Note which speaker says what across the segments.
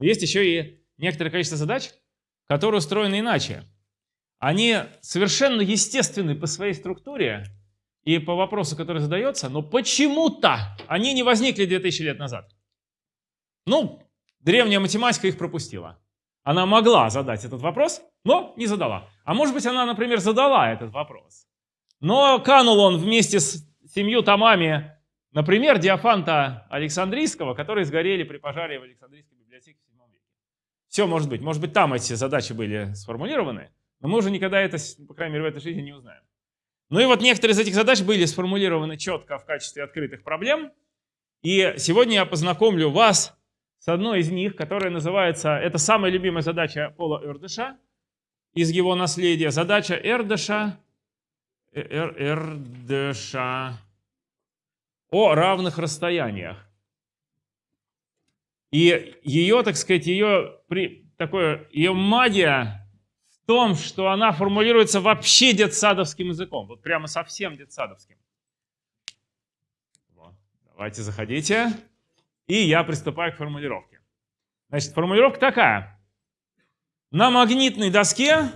Speaker 1: есть еще и некоторое количество задач, которые устроены иначе. Они совершенно естественны по своей структуре и по вопросу, который задается, но почему-то они не возникли 2000 лет назад. Ну, древняя математика их пропустила. Она могла задать этот вопрос, но не задала. А может быть, она, например, задала этот вопрос. Но канул он вместе с семью томами, например, Диофанта Александрийского, которые сгорели при пожаре в Александрийской библиотеке в 7 веке. Все может быть. Может быть, там эти задачи были сформулированы, но мы уже никогда это, по крайней мере, в этой жизни не узнаем. Ну и вот некоторые из этих задач были сформулированы четко в качестве открытых проблем. И сегодня я познакомлю вас с одной из них, которая называется, это самая любимая задача Пола Эрдыша из его наследия. Задача Эрдыша, Эр, Эрдыша о равных расстояниях. И ее, так сказать, ее, такое, ее магия в том, что она формулируется вообще детсадовским языком. Вот прямо совсем детсадовским. Давайте заходите. И я приступаю к формулировке. Значит, формулировка такая. На магнитной доске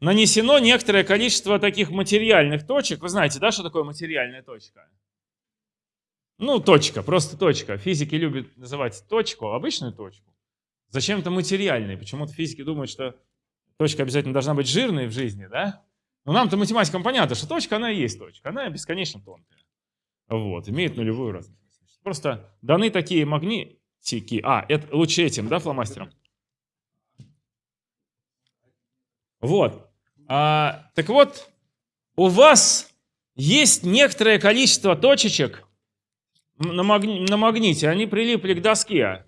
Speaker 1: нанесено некоторое количество таких материальных точек. Вы знаете, да, что такое материальная точка? Ну, точка, просто точка. Физики любят называть точку, обычную точку. Зачем-то материальной. Почему-то физики думают, что точка обязательно должна быть жирной в жизни, да? Но нам-то математикам понятно, что точка, она и есть точка. Она бесконечно тонкая. Вот, имеет нулевую разность. Просто даны такие магнитики. А, это лучше этим, да, фломастером? Вот. А, так вот, у вас есть некоторое количество точечек на, магни на магните. Они прилипли к доске.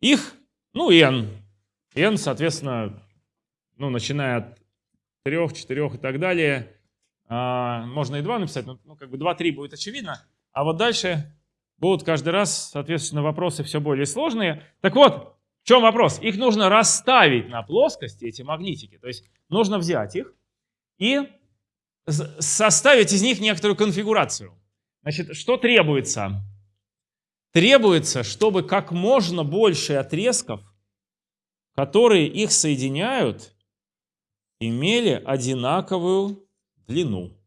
Speaker 1: Их, ну, n. n, соответственно, ну, начиная от 3, 4 и так далее. А, можно и 2 написать, но ну, как бы 2, 3 будет очевидно. А вот дальше будут каждый раз, соответственно, вопросы все более сложные. Так вот, в чем вопрос? Их нужно расставить на плоскости, эти магнитики. То есть нужно взять их и составить из них некоторую конфигурацию. Значит, что требуется? Требуется, чтобы как можно больше отрезков, которые их соединяют, имели одинаковую длину.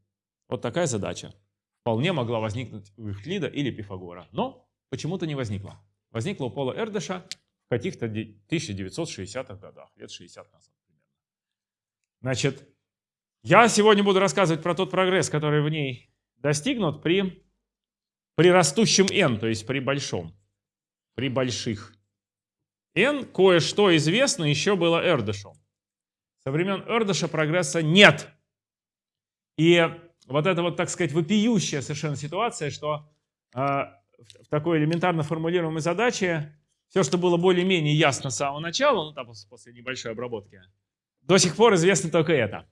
Speaker 1: Вот такая задача вполне могла возникнуть у Евклида или Пифагора. Но почему-то не возникла. Возникла у Пола Эрдыша в каких-то 1960-х годах, лет 60 назад примерно. Значит, я сегодня буду рассказывать про тот прогресс, который в ней достигнут при, при растущем n, то есть при большом, при больших. n кое-что известно еще было Эрдышу. Со времен Эрдыша прогресса нет. И вот это вот, так сказать, вопиющая совершенно ситуация, что э, в такой элементарно формулируемой задаче все, что было более-менее ясно с самого начала, ну там после небольшой обработки, до сих пор известно только это.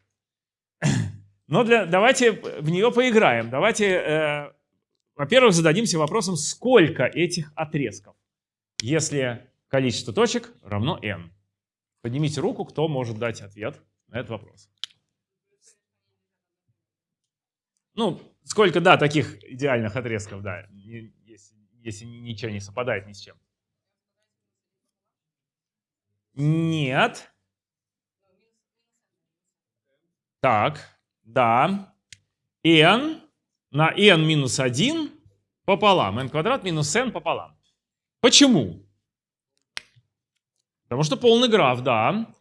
Speaker 1: Но для, давайте в нее поиграем. Давайте, э, во-первых, зададимся вопросом, сколько этих отрезков, если количество точек равно n. Поднимите руку, кто может дать ответ на этот вопрос. Ну, сколько, да, таких идеальных отрезков, да, если, если ничего не совпадает ни с чем. Нет. Так, да. n на n минус 1 пополам. n квадрат минус n пополам. Почему? Потому что полный граф, да.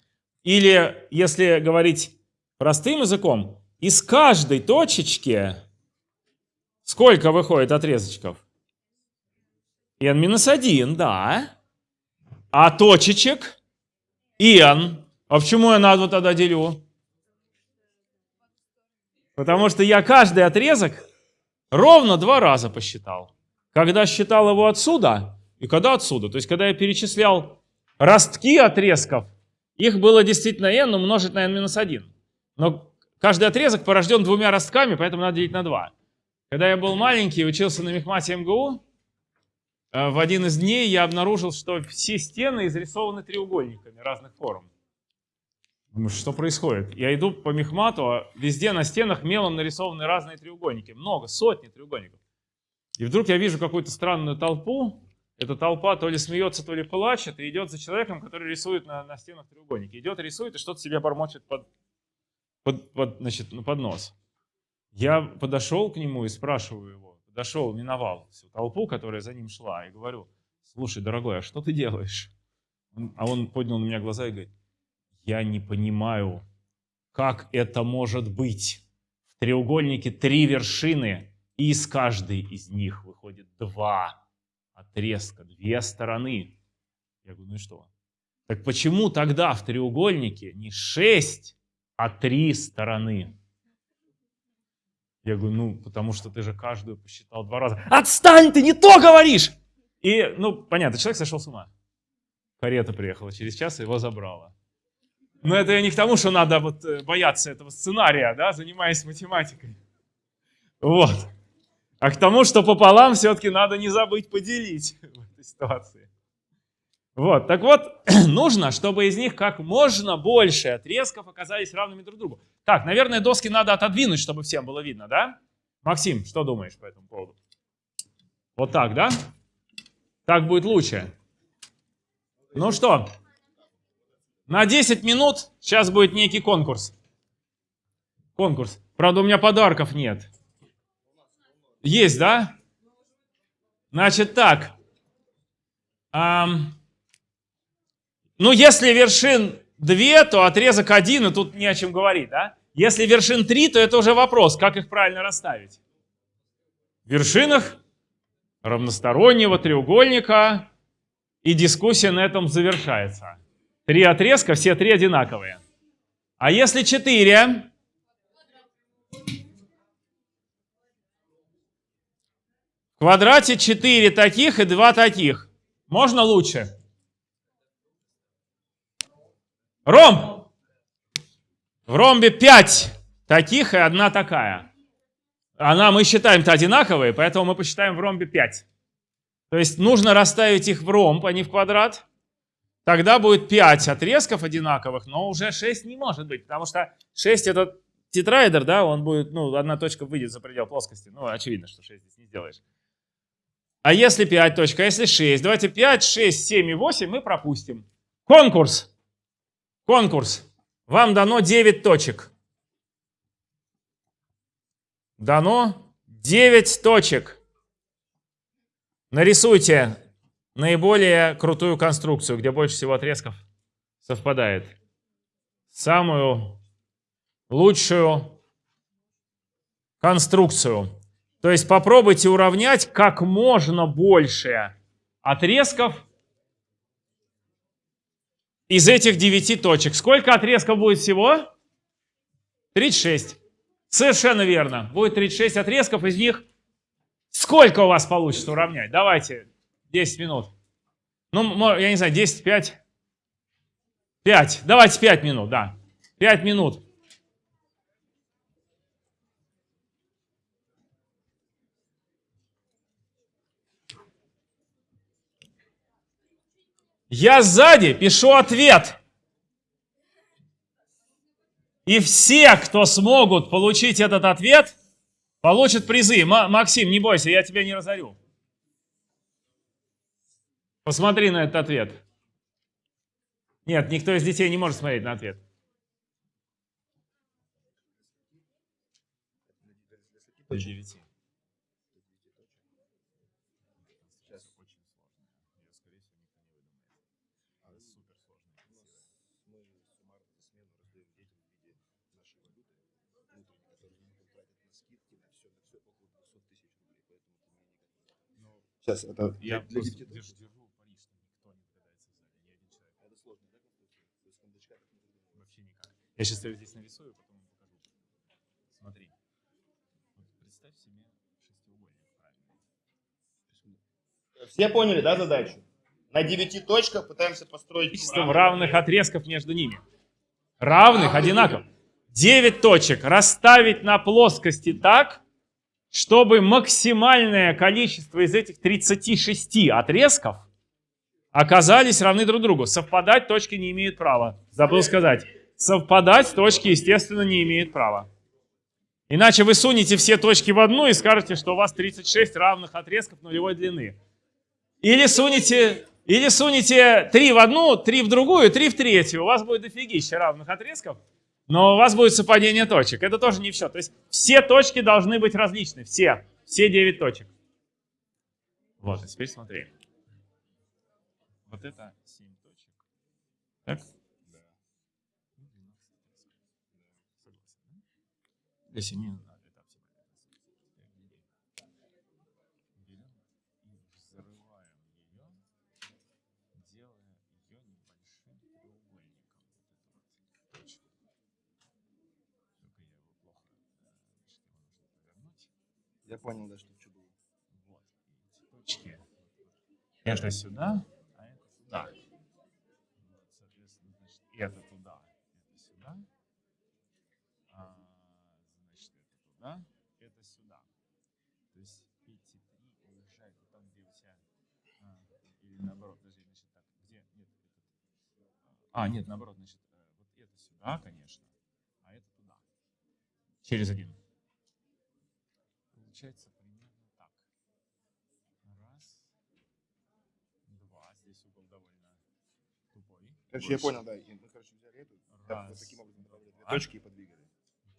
Speaker 1: Или, если говорить простым языком, из каждой точечки сколько выходит отрезочков? n-1, да. А точечек? n. А почему я на 2 тогда делю? Потому что я каждый отрезок ровно два раза посчитал. Когда считал его отсюда и когда отсюда. То есть, когда я перечислял ростки отрезков, их было действительно n умножить на n-1. Но Каждый отрезок порожден двумя ростками, поэтому надо делить на два. Когда я был маленький, учился на мехмате МГУ, э, в один из дней я обнаружил, что все стены изрисованы треугольниками разных форм. Думаю, что происходит? Я иду по мехмату, а везде на стенах мелом нарисованы разные треугольники. Много, сотни треугольников. И вдруг я вижу какую-то странную толпу эта толпа то ли смеется, то ли плачет, и идет за человеком, который рисует на, на стенах треугольники. Идет, рисует и что-то себе бормочет под, под, под, значит, ну, под нос. Я подошел к нему и спрашиваю его, подошел, миновал всю толпу, которая за ним шла, и говорю, слушай, дорогой, а что ты делаешь? А он поднял на меня глаза и говорит, я не понимаю, как это может быть. В треугольнике три вершины, и из каждой из них выходит два отрезка, две стороны. Я говорю, ну и что? Так почему тогда в треугольнике не шесть, а три стороны? Я говорю, ну, потому что ты же каждую посчитал два раза. Отстань, ты не то говоришь! И, ну, понятно, человек сошел с ума. Карета приехала через час и его забрала. Но это я не к тому, что надо вот э, бояться этого сценария, да, занимаясь математикой. Вот. А к тому, что пополам все-таки надо не забыть поделить в этой ситуации. Вот, так вот, нужно, чтобы из них как можно больше отрезков оказались равными друг другу. Так, наверное, доски надо отодвинуть, чтобы всем было видно, да? Максим, что думаешь по этому поводу? Вот так, да? Так будет лучше. Ну что, на 10 минут сейчас будет некий конкурс. Конкурс. Правда, у меня подарков нет. Есть, да? Значит так. Эм, ну, если вершин 2, то отрезок 1, и тут не о чем говорить, да? Если вершин 3, то это уже вопрос, как их правильно расставить. В вершинах равностороннего треугольника, и дискуссия на этом завершается. Три отрезка, все три одинаковые. А если четыре, В квадрате 4 таких и 2 таких. Можно лучше? Ромб. В ромбе 5 таких и одна такая. Она мы считаем-то одинаковые, поэтому мы посчитаем в ромбе 5. То есть нужно расставить их в ромб, а не в квадрат. Тогда будет 5 отрезков одинаковых, но уже 6 не может быть, потому что 6 это тетраэдр, да, он будет, ну, одна точка выйдет за предел плоскости. Ну, очевидно, что 6 здесь не сделаешь. А если 5 точка, а если 6? Давайте 5, 6, 7 и 8 мы пропустим. Конкурс. Конкурс. Вам дано 9 точек. Дано 9 точек. Нарисуйте наиболее крутую конструкцию, где больше всего отрезков совпадает. Самую лучшую конструкцию. То есть попробуйте уравнять как можно больше отрезков из этих 9 точек. Сколько отрезков будет всего? 36. Совершенно верно. Будет 36 отрезков, из них сколько у вас получится уравнять? Давайте, 10 минут. Ну, я не знаю, 10, 5. 5. Давайте 5 минут, да. 5 минут. Я сзади пишу ответ. И все, кто смогут получить этот ответ, получат призы. Максим, не бойся, я тебя не разорю. Посмотри на этот ответ. Нет, никто из детей не может смотреть на ответ. До 9.
Speaker 2: Сейчас это
Speaker 1: я для, для держу, держу Париж, никто не догадается сзади, ни один человек. Это сложно, да, То есть кондачка Вообще никак. Я сейчас тебе здесь нарисую, потом покажу. Смотри. Вот представь себе шестиугольник
Speaker 2: правильно. Все поняли, да, задачу? На девяти точках пытаемся построить...
Speaker 1: Количеством равных отрезков между ними. Равных, одинаковых. 9 точек расставить на плоскости так, чтобы максимальное количество из этих 36 отрезков оказались равны друг другу. Совпадать точки не имеют права. Забыл сказать. Совпадать точки, естественно, не имеют права. Иначе вы сунете все точки в одну и скажете, что у вас 36 равных отрезков нулевой длины. Или сунете, или сунете три в одну, три в другую, три в третью. У вас будет дофигища равных отрезков, но у вас будет совпадение точек. Это тоже не все. То есть все точки должны быть различны. Все. Все 9 точек. Вот, а теперь смотри. Вот это 7 точек. Так? Да. Для 7 надо это Берем и взрываем ее, делая ее небольшим треугольником. Вот эту вот точку. Только я его плохо, э, значит, его нужно повернуть.
Speaker 3: Я понял, да, что что было.
Speaker 1: Вот. Точки. Это сюда, а это туда. Вот, соответственно, значит, это туда, это сюда. А, значит, это туда, это сюда. То есть эти три уезжают вот там, где у тебя... а, или наоборот, подожди, значит, так, где... Нет, этот, а, нет, наоборот, значит, э, вот это сюда, конечно, а это туда. Через один. Получается примерно так. Раз, два. Здесь угол довольно тупой.
Speaker 3: Короче, я понял, да. И мы, короче, взяли эту, так, вот
Speaker 1: Раз,
Speaker 3: таким образом добавили две точки и подвигали.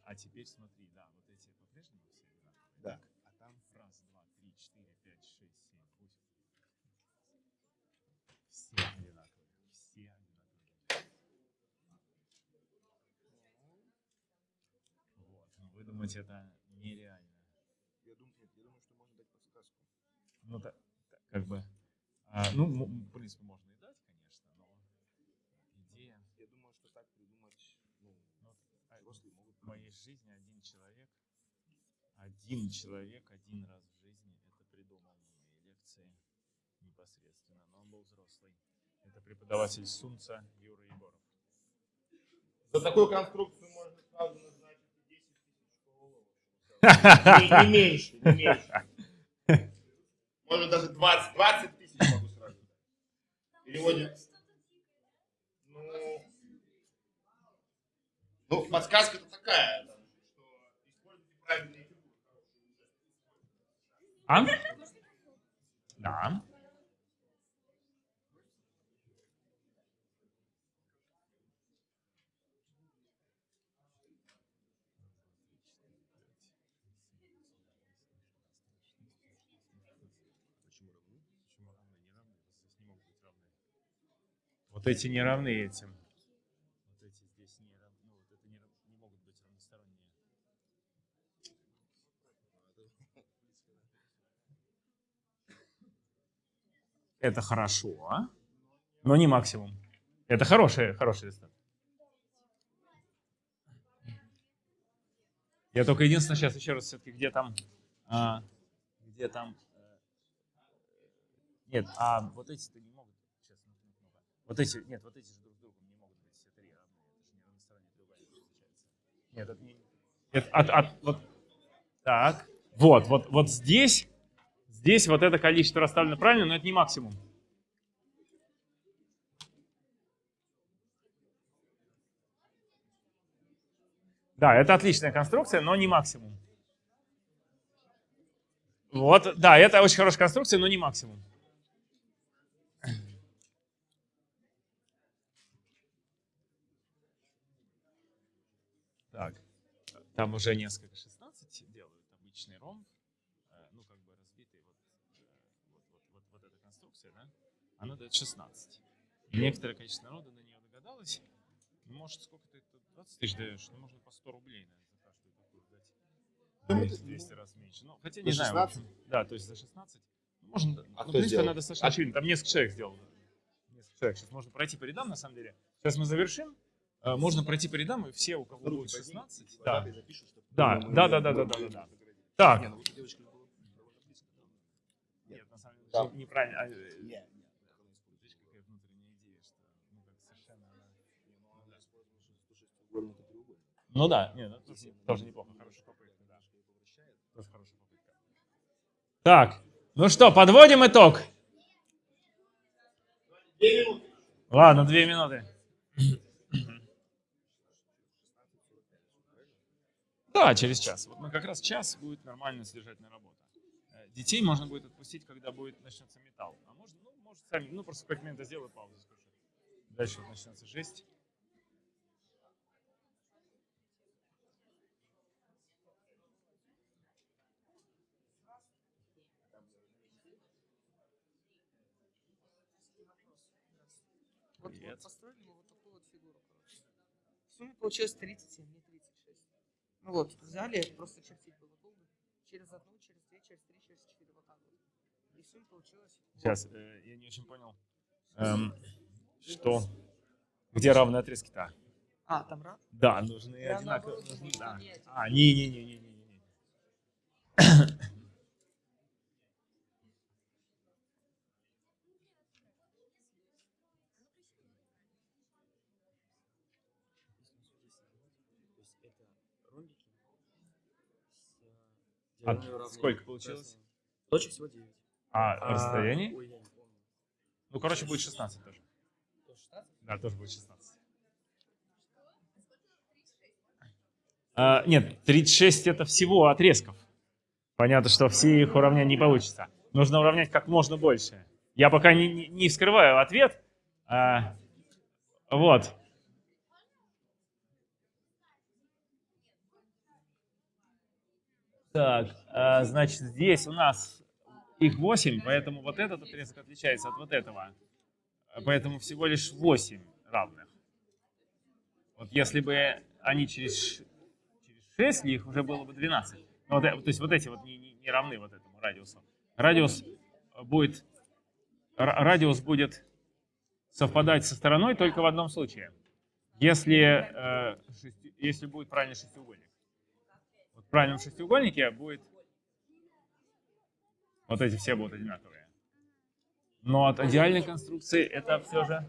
Speaker 1: А теперь смотри, да, вот эти по-прежнему все одинаковые.
Speaker 3: Да.
Speaker 1: Так, а там раз, два, три, четыре, пять, шесть, семь, восемь. Все одинаковые. Все одинаковые. Думаете, это нереально.
Speaker 3: Я думаю, нет, я думаю, что можно дать подсказку.
Speaker 1: Ну, так, так, как бы. а, ну, в принципе, можно и дать, конечно, но идея.
Speaker 3: Я думаю, что так придумать, ну,
Speaker 1: Ну, а,
Speaker 3: взрослые могут.
Speaker 1: В моей жизни один человек, один человек один раз в жизни это придумал на моей лекции непосредственно, но он был взрослый. Это преподаватель Сунца Юра Егоров.
Speaker 2: За такую конструкцию можно сразу назначить и 10 тысяч долларов. Не, не меньше, не меньше. Может даже 20, 20 тысяч могу сразу переводе. Ну, ну подсказка-то такая, что используйте правильные фигуры.
Speaker 1: А? Да.
Speaker 3: Почему равны?
Speaker 1: Почему равны? Не равны. Здесь не могут быть равны. Вот эти не равны этим. Вот эти здесь не равны. Ну, вот это не, не могут быть равносторонние. Это хорошо, а? но не максимум. Это хороший, хороший результат. Я только единственное сейчас еще раз все-таки где там, а, где там, э, нет, а вот эти-то не могут, сейчас, ну, ну, ну, вот эти, нет, вот эти же друг с другом не могут быть все три равны, это же не равносторонний треугольник получается. Нет, это не, это от, от, вот, так, вот, вот, вот здесь, здесь вот это количество расставлено правильно, но это не максимум. Да, это отличная конструкция, но не максимум. Вот, да, это очень хорошая конструкция, но не максимум. Так, там уже несколько 16 делают обычный ромб, э, ну как бы разбитый вот, э, вот, вот, вот, вот эта конструкция, да, она дает 16. И некоторое количество народа на нее догадалось. Ну, Может, сколько ты это 20 тысяч даешь? Ну, можно по 100 рублей, наверное, за каждую такую дать.
Speaker 3: Ну,
Speaker 1: 200,
Speaker 3: это,
Speaker 1: 200 раз меньше. Ну, хотя
Speaker 3: За
Speaker 1: не знаю. в
Speaker 3: 16?
Speaker 1: общем. Да, то есть за 16. Ну, можно,
Speaker 3: А
Speaker 1: ну,
Speaker 3: кто
Speaker 1: в принципе, достаточно
Speaker 3: А-
Speaker 1: очевидна. Там несколько человек сделал. Несколько человек. Сейчас можно пройти по рядам, на самом деле. Сейчас мы завершим. Э, Можно пройти по рядам, и все, у кого
Speaker 3: Руки
Speaker 1: будет
Speaker 3: подними,
Speaker 1: 16.
Speaker 3: и
Speaker 1: Да. Да, да, да, да, да, да,
Speaker 3: мы-
Speaker 1: да.
Speaker 3: мы-
Speaker 1: Так.
Speaker 3: Ну.
Speaker 1: Нет, на самом деле,
Speaker 3: Да.
Speaker 1: неправильно. а, э, ну, она...
Speaker 3: Ну.
Speaker 1: Ну да, нет, это тоже, тоже неплохо, хорошая попытка, да. Тоже хорошая попытка. Так, ну что, подводим итог.
Speaker 2: Две минуты.
Speaker 1: Ладно, две минуты. Да, через час. Вот мы как раз час будет нормально содержательная работа. Э, детей можно будет отпустить, когда будет начнется металл. А можно, ну, может сами, ну просто как момент сделаю паузу, скажу. Дальше вот начнется жесть.
Speaker 4: Вот, вот построили мы вот такую вот фигуру, короче. В сумме получилось 37, не 36. Ну вот, взяли, просто чертить было долго. Через одну, через две, через три, через четыре, вот так вот. И в сумме получилось...
Speaker 1: Сейчас, э, я не очень понял, эм, что, где равные отрезки-то?
Speaker 4: А, там раз?
Speaker 1: Да, нужны одинаковые. нужны- да. А, не-не-не-не-не.
Speaker 3: То есть это ромбики с э,
Speaker 1: А сколько получилось?
Speaker 3: Точек всего 9.
Speaker 1: А, расстояние?
Speaker 3: Ой.
Speaker 1: Ну, короче, будет 16 тоже.
Speaker 4: То 16?
Speaker 1: Да, тоже будет 16. А, нет, 36 это всего отрезков. Понятно, что все их уравнять не получится. Нужно уравнять как можно больше. Я пока не, не, не вскрываю ответ. А, вот. Так, а, значит, здесь у нас их 8, поэтому вот этот отрезок отличается от вот этого. Поэтому всего лишь 8 равных. Вот если бы они через, через 6 ли, их уже было бы 12. Ну, вот, э, то есть вот эти вот не, не- не равны вот этому радиусу. Радиус будет, ра- радиус будет совпадать со стороной только в одном случае. Если, э, если будет правильный шестиугольник. В правильном шестиугольнике будет... Вот эти все будут одинаковые. Но от идеальной конструкции это все же...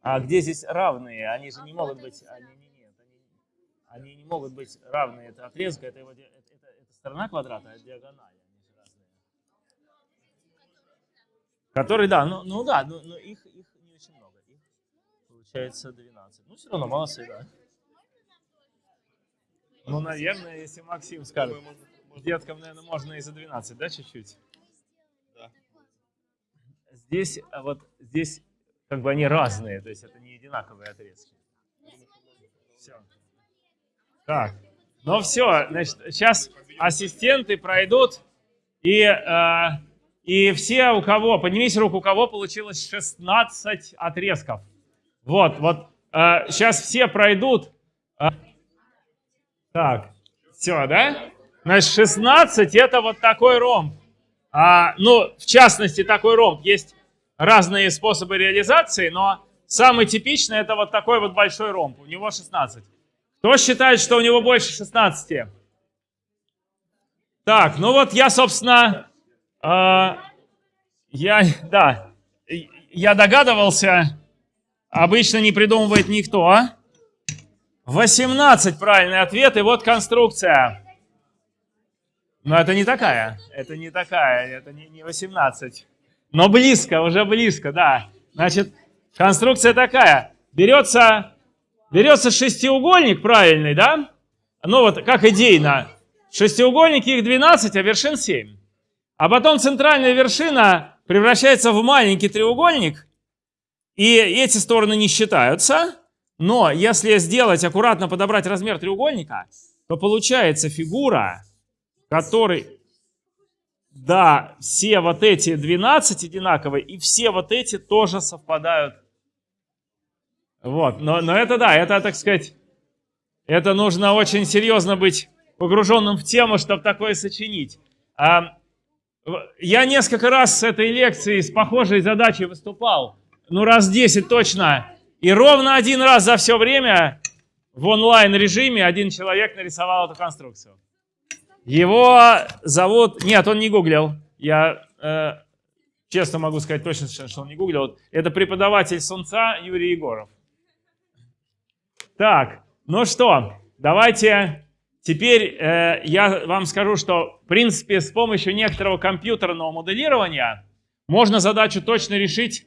Speaker 1: А где здесь равные? Они же не могут быть... Они, не, нет, они, они не могут быть равные. Это отрезка, это, это, это- это сторона квадрата, а диагональ. Которые, да, ну, ну да, но, но их, их не очень много. Их получается 12. Ну, все равно молодцы, да. Ну, наверное, если Максим скажет.
Speaker 2: Думаю, можно- можно-
Speaker 1: Деткам, наверное, можно и за 12, да, чуть-чуть?
Speaker 2: Да.
Speaker 1: Здесь, а вот здесь как бы они разные, то есть это не одинаковые отрезки. Все. Так, ну все, значит, сейчас ассистенты пройдут, и, э, и все, у кого, поднимите руку, у кого получилось 16 отрезков. Вот, вот, сейчас все пройдут. А, так, все, да? Значит, 16 это вот такой ромб. А, ну, в частности, такой ромб. Есть разные способы реализации, но самый типичный это вот такой вот большой ромб. У него 16. Кто считает, что у него больше 16? Так, ну вот я, собственно, а, я, да, я догадывался, обычно не придумывает никто. 18 правильный ответ, и вот конструкция. Но это не такая, это не такая, это не, не 18. Но близко, уже близко, да. Значит, конструкция такая. Берется, берется шестиугольник правильный, да? Ну вот, как идейно. Шестиугольники их 12, а вершин 7. А потом центральная вершина превращается в маленький треугольник, и эти стороны не считаются. Но если сделать, аккуратно подобрать размер треугольника, то получается фигура, который, да, все вот эти 12 одинаковые, и все вот эти тоже совпадают. Вот, но, но это да, это, так сказать, это нужно очень серьезно быть погруженным в тему, чтобы такое сочинить. А, я несколько раз с этой лекцией, с похожей задачей выступал, ну раз 10 точно, и ровно один раз за все время в онлайн-режиме один человек нарисовал эту конструкцию. Его зовут... Нет, он не гуглил. Я э, честно могу сказать точно, что он не гуглил. Это преподаватель Сунца Юрий Егоров. Так, ну что, давайте теперь э, я вам скажу, что в принципе с помощью некоторого компьютерного моделирования можно задачу точно решить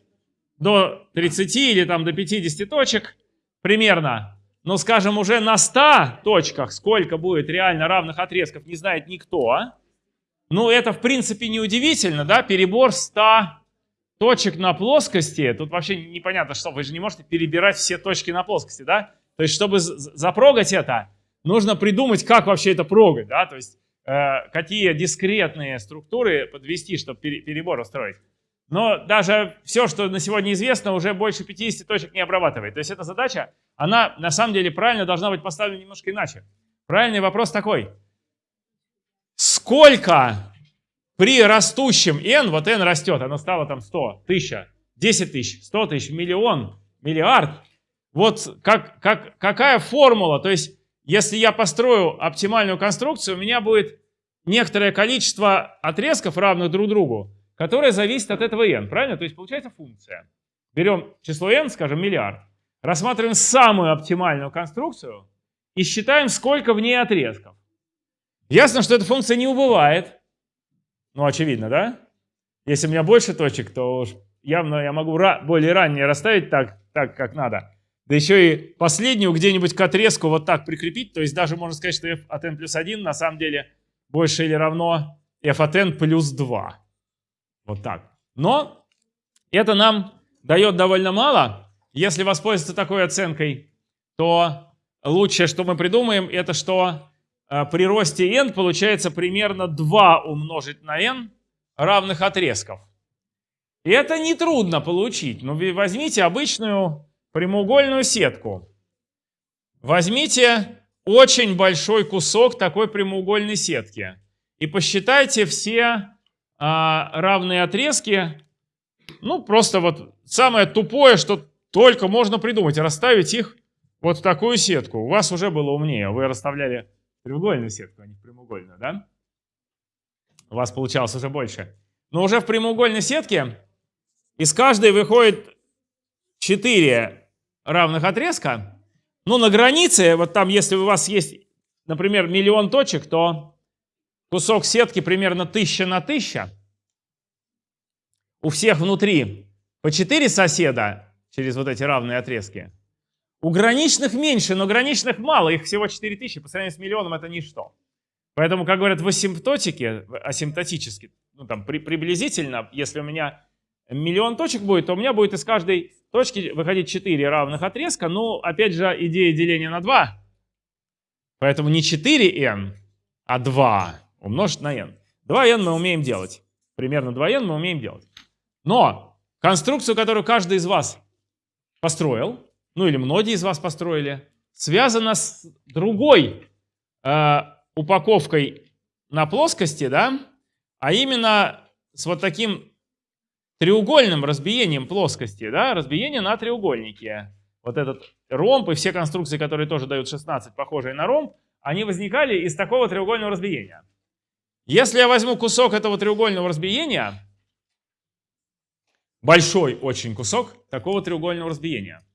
Speaker 1: до 30 или там до 50 точек примерно. но, скажем, уже на 100 точках сколько будет реально равных отрезков, не знает никто. Ну, это, в принципе, не удивительно, да, перебор 100 точек на плоскости, тут вообще непонятно, что вы же не можете перебирать все точки на плоскости, да? То есть, чтобы запрогать это, нужно придумать, как вообще это прогать, да? То есть, э, какие дискретные структуры подвести, чтобы перебор устроить. Но даже все, что на сегодня известно, уже больше 50 точек не обрабатывает. То есть эта задача, она на самом деле правильно должна быть поставлена немножко иначе. Правильный вопрос такой. Сколько при растущем n, вот n растет, оно стало там 100, 1000, 10 тысяч, 100 тысяч, миллион, миллиард. Вот как, как, какая формула? То есть если я построю оптимальную конструкцию, у меня будет некоторое количество отрезков, равных друг другу которая зависит от этого n, правильно? То есть получается функция. Берем число n, скажем, миллиард, рассматриваем самую оптимальную конструкцию и считаем, сколько в ней отрезков. Ясно, что эта функция не убывает. Ну, очевидно, да? Если у меня больше точек, то уж явно я могу более ранее расставить так, так, как надо. Да еще и последнюю где-нибудь к отрезку вот так прикрепить. То есть даже можно сказать, что f от n плюс 1 на самом деле больше или равно f от n плюс 2. Вот так. Но это нам дает довольно мало. Если воспользоваться такой оценкой, то лучшее, что мы придумаем, это что э, при росте n получается примерно 2 умножить на n равных отрезков. И это нетрудно получить. Но ну, возьмите обычную прямоугольную сетку. Возьмите очень большой кусок такой прямоугольной сетки и посчитайте все а, равные отрезки. Ну, просто вот самое тупое, что только можно придумать, расставить их вот в такую сетку. У вас уже было умнее, вы расставляли треугольную сетку, а не прямоугольную, да? У вас получалось уже больше. Но уже в прямоугольной сетке из каждой выходит 4 равных отрезка. Ну, на границе, вот там, если у вас есть, например, миллион точек, то кусок сетки примерно 1000 на 1000. У всех внутри по 4 соседа через вот эти равные отрезки. У граничных меньше, но граничных мало, их всего 4000, по сравнению с миллионом это ничто. Поэтому, как говорят в асимптотике, асимптотически, ну там при, приблизительно, если у меня миллион точек будет, то у меня будет из каждой точки выходить 4 равных отрезка. Ну, опять же, идея деления на 2. Поэтому не 4n, а 2 умножить на n. 2n мы умеем делать. Примерно 2n мы умеем делать. Но конструкцию, которую каждый из вас построил, ну или многие из вас построили, связана с другой э, упаковкой на плоскости, да, а именно с вот таким треугольным разбиением плоскости, да, разбиение на треугольнике. Вот этот ромб и все конструкции, которые тоже дают 16, похожие на ромб, они возникали из такого треугольного разбиения. Если я возьму кусок этого треугольного разбиения, большой очень кусок такого треугольного разбиения,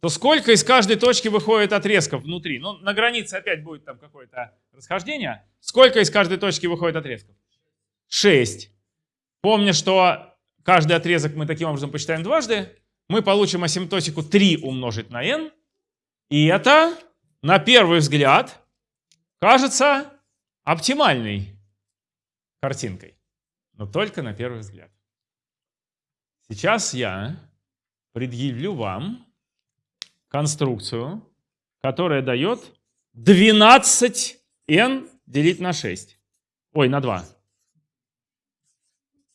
Speaker 1: то сколько из каждой точки выходит отрезков внутри? Ну, на границе опять будет там какое-то расхождение. Сколько из каждой точки выходит отрезков? 6. Помня, что каждый отрезок мы таким образом посчитаем дважды, мы получим асимптотику 3 умножить на n. И это, на первый взгляд, кажется оптимальной картинкой, но только на первый взгляд. Сейчас я предъявлю вам конструкцию, которая дает 12n делить на 6. Ой, на 2.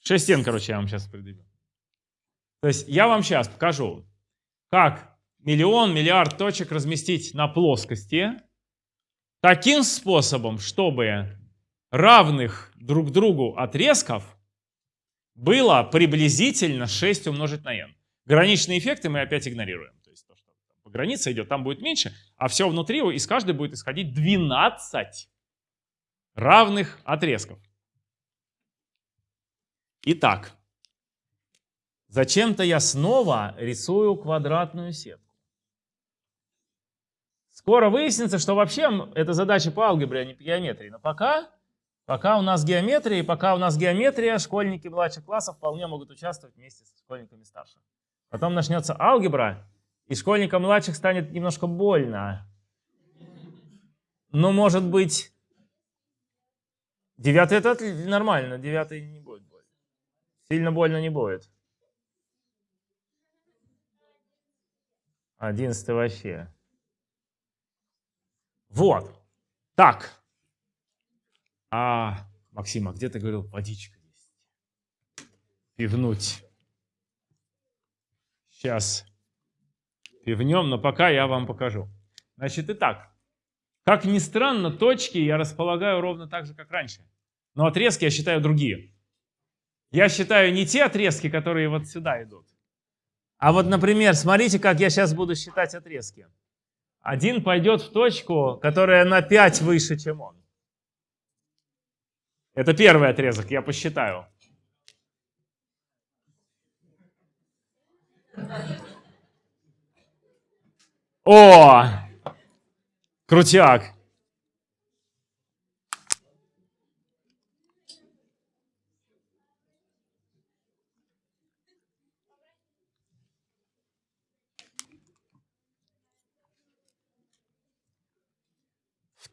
Speaker 1: 6n, короче, я вам сейчас предъявлю. То есть я вам сейчас покажу, как миллион, миллиард точек разместить на плоскости таким способом, чтобы равных друг другу отрезков было приблизительно 6 умножить на n. Граничные эффекты мы опять игнорируем. То есть то, что по границе идет, там будет меньше, а все внутри из каждой будет исходить 12 равных отрезков. Итак, зачем-то я снова рисую квадратную сетку. Скоро выяснится, что вообще это задача по алгебре, а не по геометрии. Но пока, пока у нас геометрия, и пока у нас геометрия, школьники младших классов вполне могут участвовать вместе с школьниками старших. Потом начнется алгебра, и школьникам младших станет немножко больно. Но, может быть, девятый это нормально, девятый не будет больно. Сильно больно не будет. Одиннадцатый вообще. Вот. Так. А, Максим, а где ты говорил, водичка есть? Пивнуть. Сейчас пивнем, но пока я вам покажу. Значит, итак. Как ни странно, точки я располагаю ровно так же, как раньше. Но отрезки я считаю другие. Я считаю не те отрезки, которые вот сюда идут. А вот, например, смотрите, как я сейчас буду считать отрезки. Один пойдет в точку, которая на 5 выше, чем он. Это первый отрезок, я посчитаю. О! Крутяк.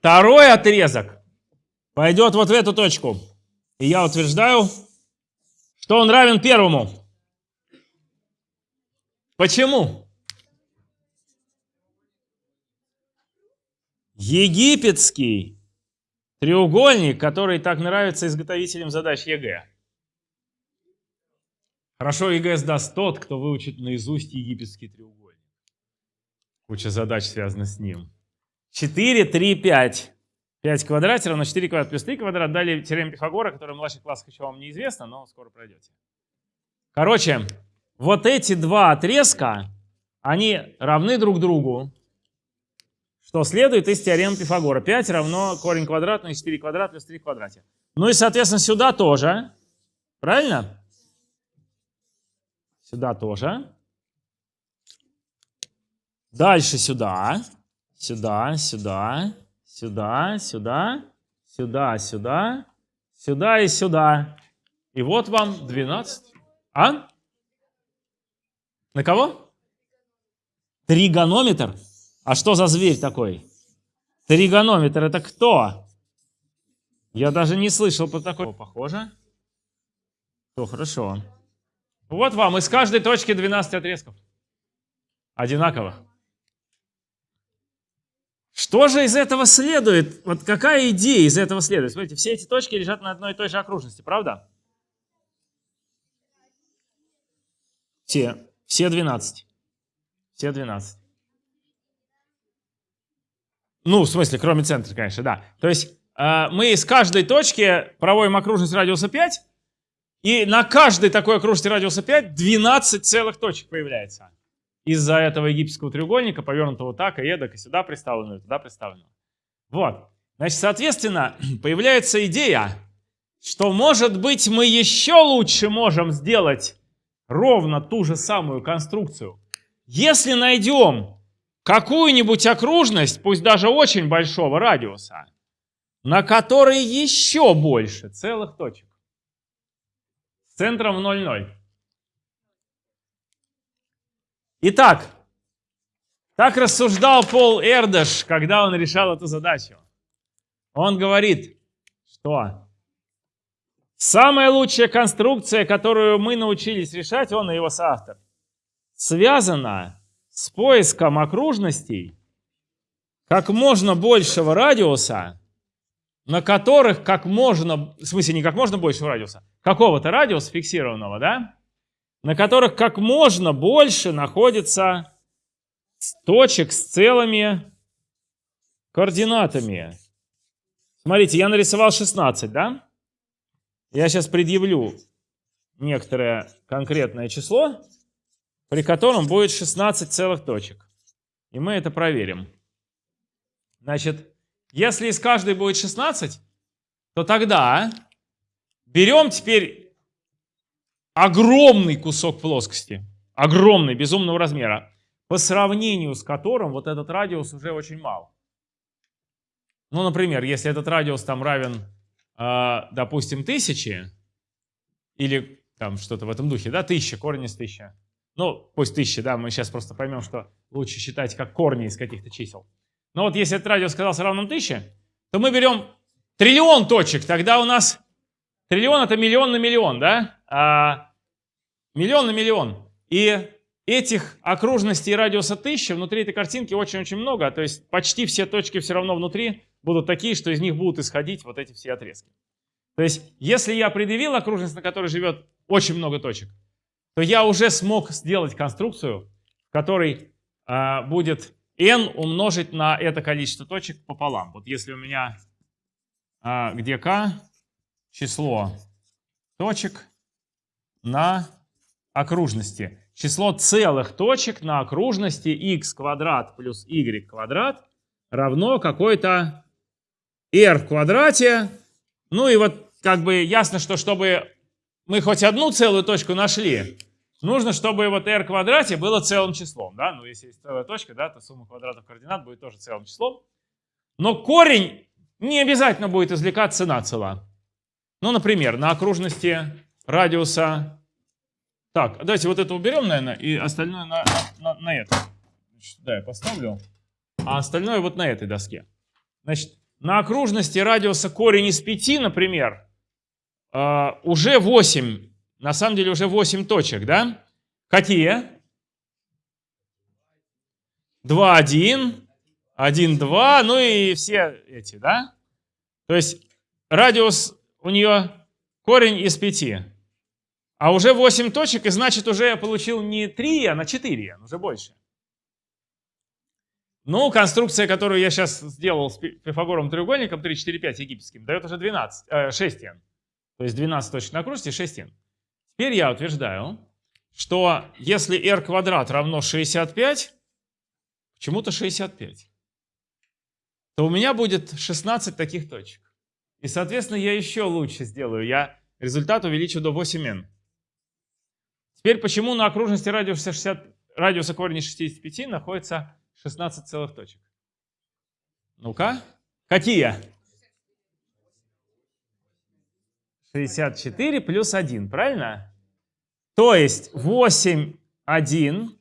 Speaker 1: Второй отрезок пойдет вот в эту точку. И я утверждаю, что он равен первому. Почему? Египетский треугольник, который так нравится изготовителям задач ЕГЭ. Хорошо ЕГЭ сдаст тот, кто выучит наизусть египетский треугольник. Куча задач связана с ним. 4, 3, 5. 5 в квадрате равно 4 квадрат плюс 3 квадрат. Далее теорема Пифагора, которая в младших классах еще вам неизвестна, но скоро пройдете. Короче, вот эти два отрезка, они равны друг другу. Что следует из теоремы Пифагора. 5 равно корень квадратный 4 квадрат плюс 3 в квадрате. Ну и, соответственно, сюда тоже. Правильно? Сюда тоже. Дальше сюда. Сюда, сюда, сюда, сюда, сюда, сюда, сюда и сюда. И вот вам 12. А? На кого? Тригонометр? А что за зверь такой? Тригонометр это кто? Я даже не слышал про такой. О, Похоже. Все хорошо. Вот вам из каждой точки 12 отрезков. Одинаковых. Что же из этого следует? Вот какая идея из этого следует? Смотрите, все эти точки лежат на одной и той же окружности, правда? Все. Все 12. Все 12. Ну, в смысле, кроме центра, конечно, да. То есть э, мы из каждой точки проводим окружность радиуса 5, и на каждой такой окружности радиуса 5 12 целых точек появляется. Из-за этого египетского треугольника, повернутого так, и эдак, и сюда представленного, и туда представленного. Вот. Значит, соответственно, появляется идея, что, может быть, мы еще лучше можем сделать ровно ту же самую конструкцию, если найдем какую-нибудь окружность, пусть даже очень большого радиуса, на которой еще больше целых точек. С центром 0,0. Итак, так рассуждал Пол Эрдеш, когда он решал эту задачу. Он говорит, что самая лучшая конструкция, которую мы научились решать, он и его соавтор, связана с поиском окружностей как можно большего радиуса, на которых как можно, в смысле не как можно большего радиуса, какого-то радиуса фиксированного, да, на которых как можно больше находится точек с целыми координатами. Смотрите, я нарисовал 16, да? Я сейчас предъявлю некоторое конкретное число, при котором будет 16 целых точек. И мы это проверим. Значит, если из каждой будет 16, то тогда берем теперь огромный кусок плоскости, огромный, безумного размера, по сравнению с которым вот этот радиус уже очень мал. Ну, например, если этот радиус там равен, э, допустим, тысячи, или там что-то в этом духе, да, тысяча, корень из тысячи, ну, пусть 1000, да, мы сейчас просто поймем, что лучше считать как корни из каких-то чисел. Но вот если этот радиус оказался равным 1000, то мы берем триллион точек, тогда у нас триллион это миллион на миллион, да? А, миллион на миллион. И этих окружностей радиуса 1000 внутри этой картинки очень-очень много, то есть почти все точки все равно внутри будут такие, что из них будут исходить вот эти все отрезки. То есть если я предъявил окружность, на которой живет очень много точек, то я уже смог сделать конструкцию, в которой а, будет n умножить на это количество точек пополам. Вот если у меня а, где k число точек на окружности. Число целых точек на окружности x квадрат плюс y квадрат равно какой-то r в квадрате. Ну и вот как бы ясно, что чтобы мы хоть одну целую точку нашли, нужно, чтобы вот r в квадрате было целым числом. Да? Ну, если есть целая точка, да, то сумма квадратов координат будет тоже целым числом. Но корень не обязательно будет извлекаться на цело. Ну, например, на окружности радиуса... Так, давайте вот это уберем, наверное, и остальное на, на, на это. Да, я поставлю. А остальное вот на этой доске. Значит, на окружности радиуса корень из 5, например, э, уже 8, на самом деле уже 8 точек, да? Какие? 2, 1, 1, 2, ну и все эти, да? То есть радиус у нее корень из 5. А уже 8 точек, и значит уже я получил не 3, а на 4, уже больше. Ну, конструкция, которую я сейчас сделал с пифагоровым треугольником 3, 4, 5 египетским, дает уже 12, э, 6 n. То есть 12 точек на и 6 n. Теперь я утверждаю, что если r квадрат равно 65, почему-то 65, то у меня будет 16 таких точек. И, соответственно, я еще лучше сделаю. Я результат увеличу до 8n. Теперь почему на окружности радиуса, 60, радиуса корня 65 находится 16 целых точек? Ну-ка. Какие? 64 плюс 1, правильно? То есть 8, 1.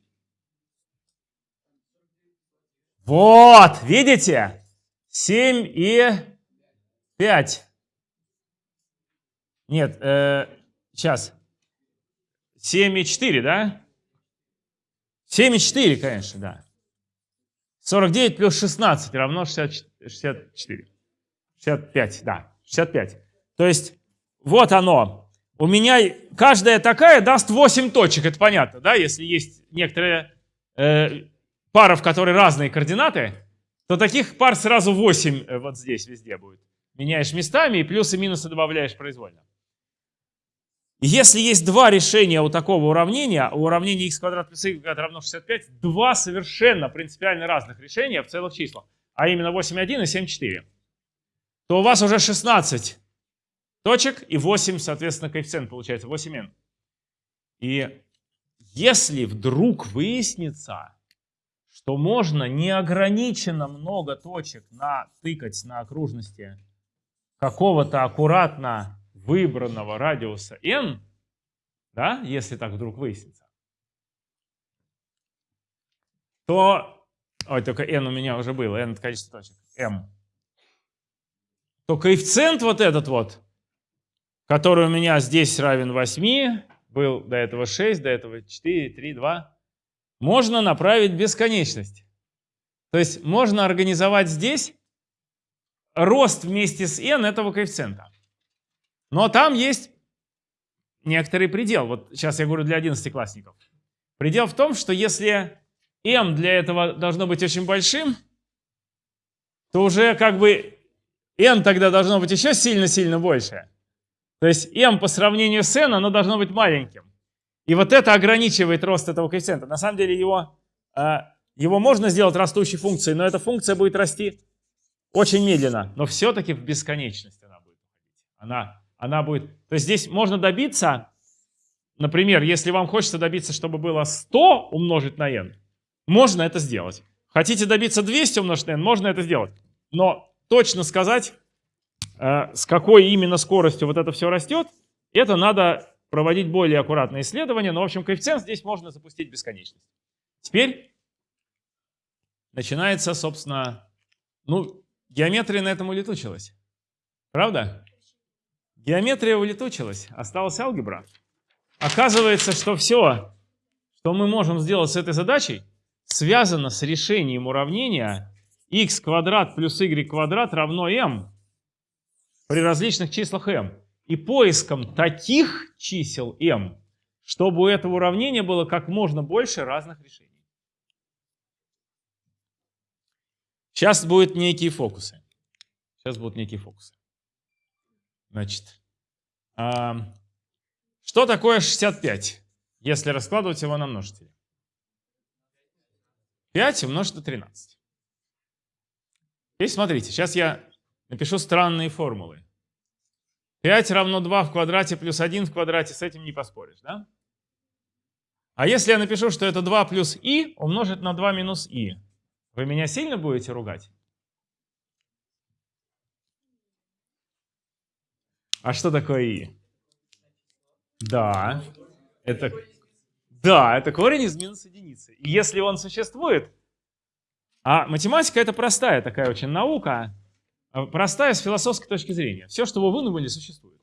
Speaker 1: Вот, видите? 7 и 5. Нет, э, сейчас. 7 и 4, да? 7 и 4, конечно, да. 49 плюс 16 равно 60, 64. 65, да, 65. То есть вот оно. У меня каждая такая даст 8 точек, это понятно, да? Если есть некоторые э, пара, в которой разные координаты, то таких пар сразу 8 э, вот здесь везде будет. Меняешь местами и плюсы и минусы добавляешь произвольно. Если есть два решения у такого уравнения, у уравнения x квадрат плюс y квадрат равно 65, два совершенно принципиально разных решения в целых числах, а именно 8,1 и 7,4, то у вас уже 16 точек и 8, соответственно, коэффициент получается 8n. И если вдруг выяснится, что можно неограниченно много точек натыкать на окружности какого-то аккуратно выбранного радиуса n, да, если так вдруг выяснится, то, ой, только n у меня уже было, n это количество точек, m, то коэффициент вот этот вот, который у меня здесь равен 8, был до этого 6, до этого 4, 3, 2, можно направить в бесконечность. То есть можно организовать здесь рост вместе с n этого коэффициента. Но там есть некоторый предел. Вот сейчас я говорю для 11-классников. Предел в том, что если m для этого должно быть очень большим, то уже как бы n тогда должно быть еще сильно-сильно больше. То есть m по сравнению с n, оно должно быть маленьким. И вот это ограничивает рост этого коэффициента. На самом деле его, а, его можно сделать растущей функцией, но эта функция будет расти очень медленно. Но все-таки в бесконечность она будет Она она будет... То есть здесь можно добиться, например, если вам хочется добиться, чтобы было 100 умножить на n, можно это сделать. Хотите добиться 200 умножить на n, можно это сделать. Но точно сказать, э, с какой именно скоростью вот это все растет, это надо проводить более аккуратные исследования, но, в общем, коэффициент здесь можно запустить бесконечность. Теперь начинается, собственно, ну, геометрия на этом улетучилась. Правда? Геометрия улетучилась, осталась алгебра. Оказывается, что все, что мы можем сделать с этой задачей, связано с решением уравнения x квадрат плюс y квадрат равно m при различных числах m. И поиском таких чисел m, чтобы у этого уравнения было как можно больше разных решений. Сейчас будут некие фокусы. Сейчас будут некие фокусы. Значит, а, что такое 65, если раскладывать его на множители? 5 умножить на 13. Теперь смотрите, сейчас я напишу странные формулы. 5 равно 2 в квадрате плюс 1 в квадрате, с этим не поспоришь, да? А если я напишу, что это 2 плюс и умножить на 2 минус и, вы меня сильно будете ругать? А что такое и? Да, это, да, это корень из минус единицы. И если он существует, а математика это простая такая очень наука, а простая с философской точки зрения. Все, что вы выдумали, существует.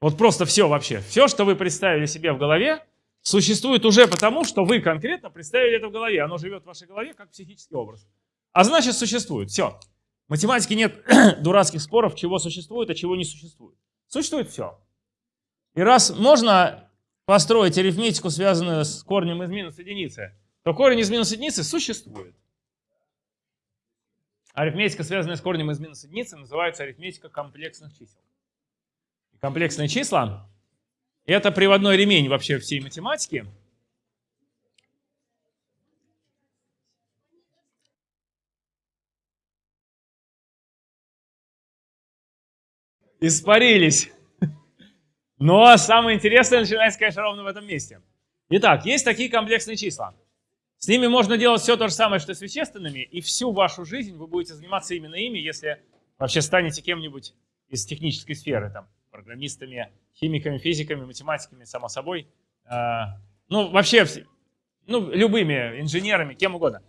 Speaker 1: Вот просто все вообще. Все, что вы представили себе в голове, существует уже потому, что вы конкретно представили это в голове. Оно живет в вашей голове как психический образ. А значит, существует. Все. В математике нет дурацких споров, чего существует, а чего не существует. Существует все. И раз можно построить арифметику, связанную с корнем из минус единицы, то корень из минус единицы существует. Арифметика, связанная с корнем из минус единицы, называется арифметика комплексных чисел. комплексные числа — это приводной ремень вообще всей математики. Испарились. Но самое интересное начинается, конечно, ровно в этом месте. Итак, есть такие комплексные числа. С ними можно делать все то же самое, что с вещественными, и всю вашу жизнь вы будете заниматься именно ими, если вообще станете кем-нибудь из технической сферы, там, программистами, химиками, физиками, математиками, само собой. А, ну, вообще, ну, любыми инженерами, кем угодно.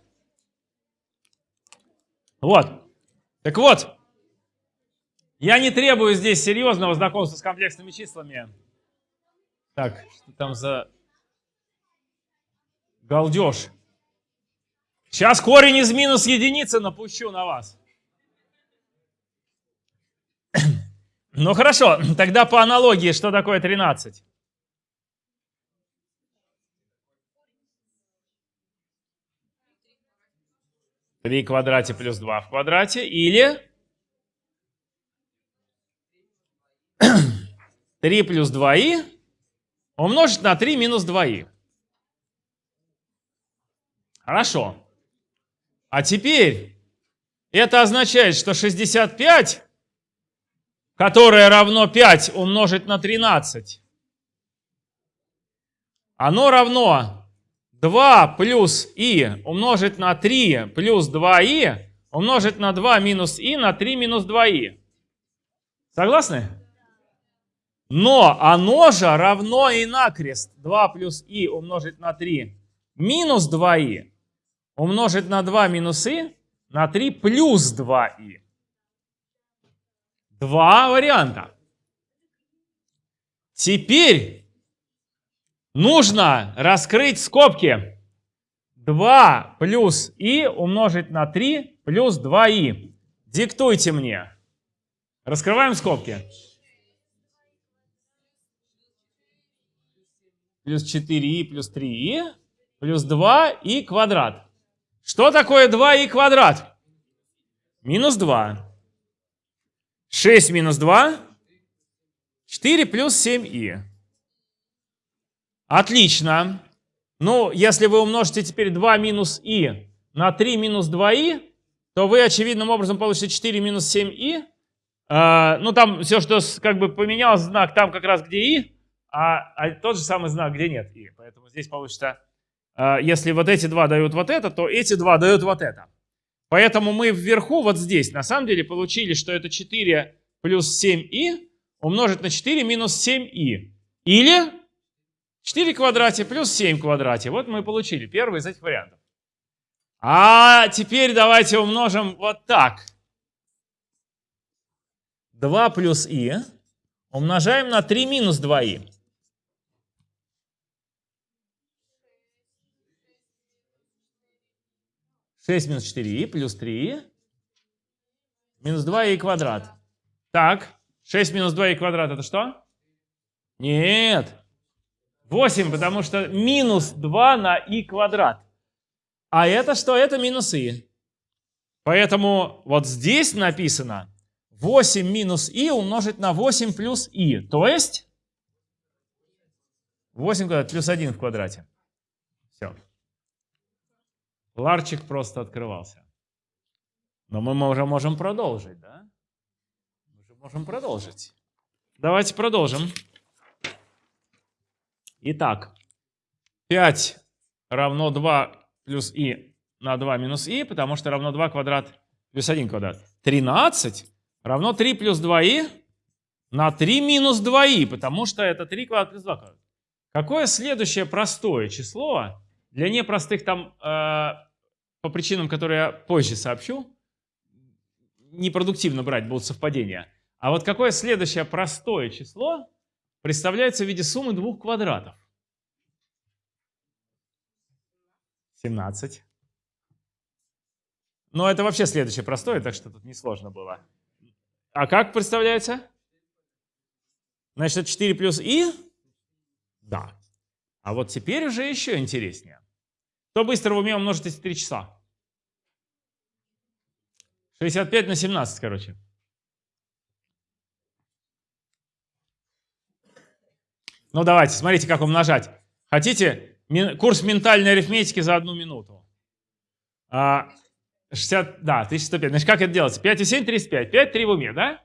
Speaker 1: Вот. Так вот, я не требую здесь серьезного знакомства с комплексными числами. Так, что там за галдеж? Сейчас корень из минус единицы напущу на вас. Ну хорошо, тогда по аналогии, что такое 13? Три в квадрате плюс 2 в квадрате или 3 плюс 2i умножить на 3 минус 2i. Хорошо. А теперь это означает, что 65, которое равно 5 умножить на 13, оно равно 2 плюс i умножить на 3 плюс 2i умножить на 2 минус i на 3 минус 2i. Согласны? Но оно же равно и накрест. 2 плюс и умножить на 3 минус 2и умножить на 2 минус и на 3 плюс 2и. Два варианта. Теперь нужно раскрыть скобки. 2 плюс и умножить на 3 плюс 2и. Диктуйте мне. Раскрываем скобки. Плюс 4и плюс 3и плюс 2и квадрат. Что такое 2и квадрат? Минус 2. 6 минус 2. 4 плюс 7и. Отлично. Ну, если вы умножите теперь 2 минус и на 3 минус 2и, то вы очевидным образом получите 4 минус 7и. А, ну, там все, что как бы поменялось знак, там как раз где и, а, а тот же самый знак, где нет и. Поэтому здесь получится, а, если вот эти два дают вот это, то эти два дают вот это. Поэтому мы вверху, вот здесь, на самом деле получили, что это 4 плюс 7и умножить на 4 минус 7и. Или 4 в квадрате плюс 7 в квадрате. Вот мы получили первый из этих вариантов. А теперь давайте умножим вот так. 2 плюс и умножаем на 3 минус 2и. Шесть минус 4и плюс 3и минус 2и квадрат. Так, 6 минус 2и квадрат это что? Нет. 8, потому что минус 2 на и квадрат. А это что? Это минус и. Поэтому вот здесь написано 8 минус и умножить на 8 плюс и. То есть 8 квадрат плюс 1 в квадрате. Ларчик просто открывался. Но мы уже можем продолжить, да? Мы уже можем продолжить. Давайте продолжим. Итак, 5 равно 2 плюс и на 2 минус и, потому что равно 2 квадрат плюс 1 квадрат. 13 равно 3 плюс 2и на 3 минус 2и, потому что это 3 квадрат плюс 2 квадрат. Какое следующее простое число для непростых там, э, по причинам, которые я позже сообщу, непродуктивно брать будут совпадения. А вот какое следующее простое число представляется в виде суммы двух квадратов? 17. Но это вообще следующее простое, так что тут несложно было. А как представляется? Значит, это 4 плюс и? Да. А вот теперь уже еще интереснее. Кто быстро в уме умножит эти три часа? 65 на 17, короче. Ну давайте, смотрите, как умножать. Хотите курс ментальной арифметики за одну минуту? 60, а, да, 1105. Значит, как это делается? 5 и 7, 35. 5, 3 в уме, да?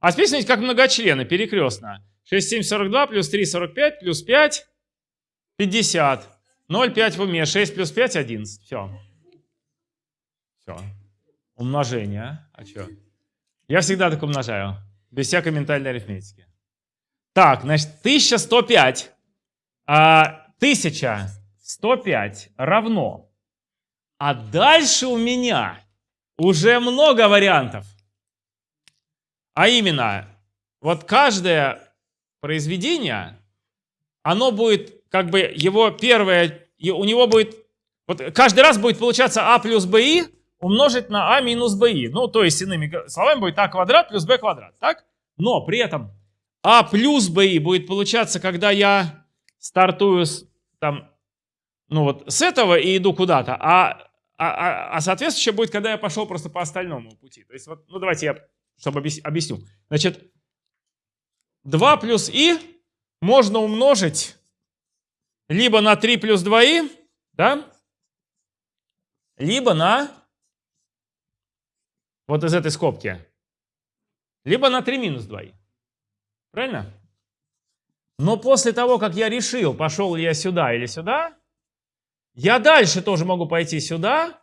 Speaker 1: А теперь смотрите, как многочлены, перекрестно. 6, 7, 42, плюс 3, 45, плюс 5, 50. 0, 5 в уме. 6 плюс 5, 11. Все. Все. Умножение. А что? Я всегда так умножаю. Без всякой ментальной арифметики. Так, значит, 1105. А, 1105 равно. А дальше у меня уже много вариантов. А именно, вот каждое произведение, оно будет, как бы, его первое, у него будет, вот каждый раз будет получаться а плюс bi умножить на а минус bi. Ну, то есть, иными словами, будет а квадрат плюс b квадрат, так? Но при этом а плюс bi будет получаться, когда я стартую с, там, ну вот, с этого и иду куда-то, а, а, а, а соответствующее будет, когда я пошел просто по остальному пути. То есть, вот, ну давайте я, чтобы объясню. Значит, 2 плюс и можно умножить либо на 3 плюс 2и, да, либо на вот из этой скобки, либо на 3 минус 2i. Правильно? Но после того, как я решил, пошел ли я сюда или сюда, я дальше тоже могу пойти сюда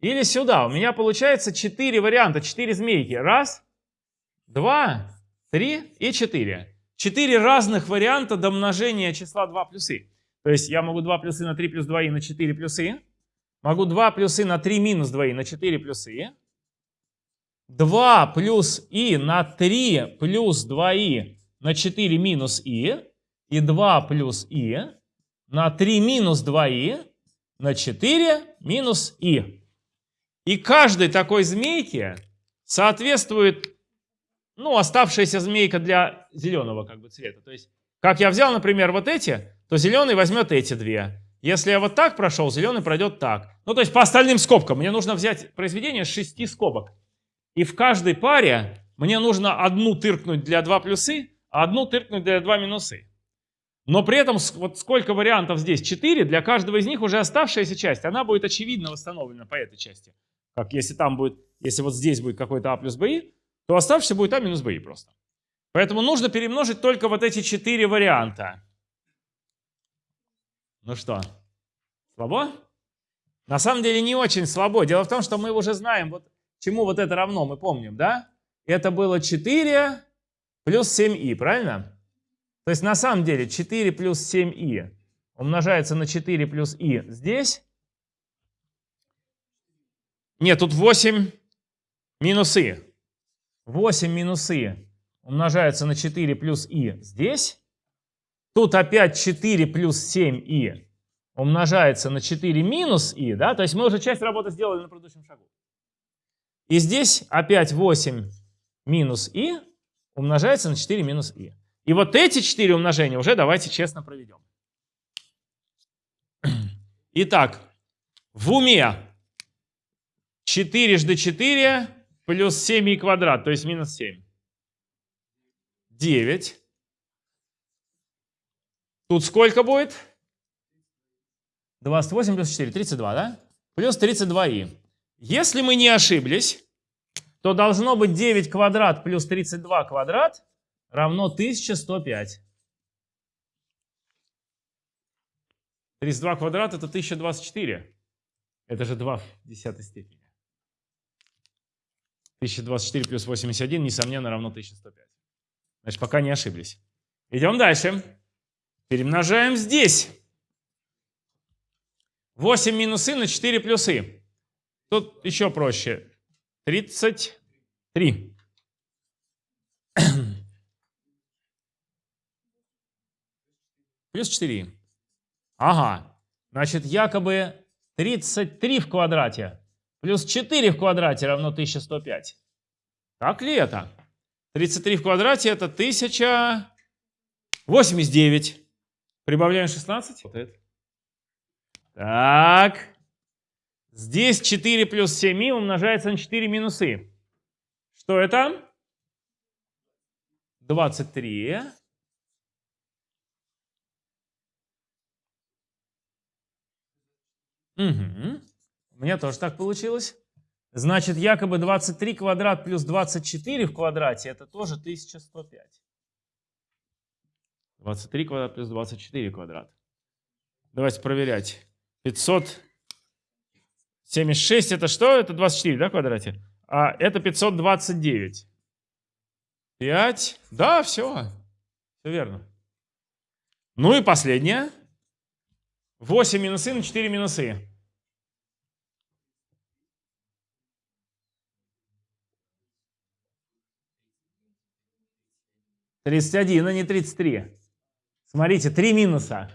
Speaker 1: или сюда. У меня получается 4 варианта, 4 змейки. Раз, два, три и 4. 4 разных варианта домножения числа 2 плюсы. То есть я могу 2 плюсы на 3 плюс 2 и на 4 плюсы. Могу 2 плюсы на 3 минус 2 и на 4 плюсы. 2 плюс и на 3 плюс 2и на 4 минус и. И 2 плюс и на 3 минус 2и на 4 минус и. И каждой такой змейке соответствует ну, оставшаяся змейка для зеленого как бы цвета. То есть, как я взял, например, вот эти, то зеленый возьмет эти две. Если я вот так прошел, зеленый пройдет так. Ну, то есть по остальным скобкам. Мне нужно взять произведение шести скобок. И в каждой паре мне нужно одну тыркнуть для 2 плюсы, а одну тыркнуть для 2 минусы. Но при этом, вот сколько вариантов здесь? 4. Для каждого из них уже оставшаяся часть, она будет очевидно восстановлена по этой части. Как если там будет, если вот здесь будет какой-то а плюс b, то оставшийся будет а минус b просто. Поэтому нужно перемножить только вот эти 4 варианта. Ну что, слабо? На самом деле не очень слабо. Дело в том, что мы уже знаем, вот Чему вот это равно, мы помним, да? Это было 4 плюс 7i, правильно? То есть на самом деле 4 плюс 7i умножается на 4 плюс i здесь. Нет, тут 8 минус i. 8 минус i умножается на 4 плюс i здесь. Тут опять 4 плюс 7i умножается на 4 минус i, да, то есть мы уже часть работы сделали на предыдущем шагу. И здесь опять 8 минус i умножается на 4 минус i. И вот эти 4 умножения уже давайте честно проведем. Итак, в уме 4 жды 4 плюс 7 квадрат, то есть минус 7. 9. Тут сколько будет? 28 плюс 4, 32, да? Плюс 32и. Если мы не ошиблись, то должно быть 9 квадрат плюс 32 квадрат равно 1105. 32 квадрат это 1024. Это же 2 в десятой степени. 1024 плюс 81, несомненно, равно 1105. Значит, пока не ошиблись. Идем дальше. Перемножаем здесь. 8 минус и на 4 плюс и. Тут еще проще. 33. Плюс 4. Ага. Значит, якобы 33 в квадрате плюс 4 в квадрате равно 1105. Так ли это? 33 в квадрате это 1089. Прибавляем 16. Вот это. Так. Здесь 4 плюс 7 умножается на 4 минус и. Что это? 23. Угу. Меня тоже так получилось. Значит, якобы 23 квадрат плюс 24 в квадрате это тоже 1105. 23 квадрат плюс 24 квадрат. Давайте проверять. 576 это что? Это 24, да, в квадрате? А это 529. 5. Да, все. Все верно. Ну и последнее. 8 минусы на 4 минусы. Тридцать один, а не тридцать три. Смотрите, три минуса.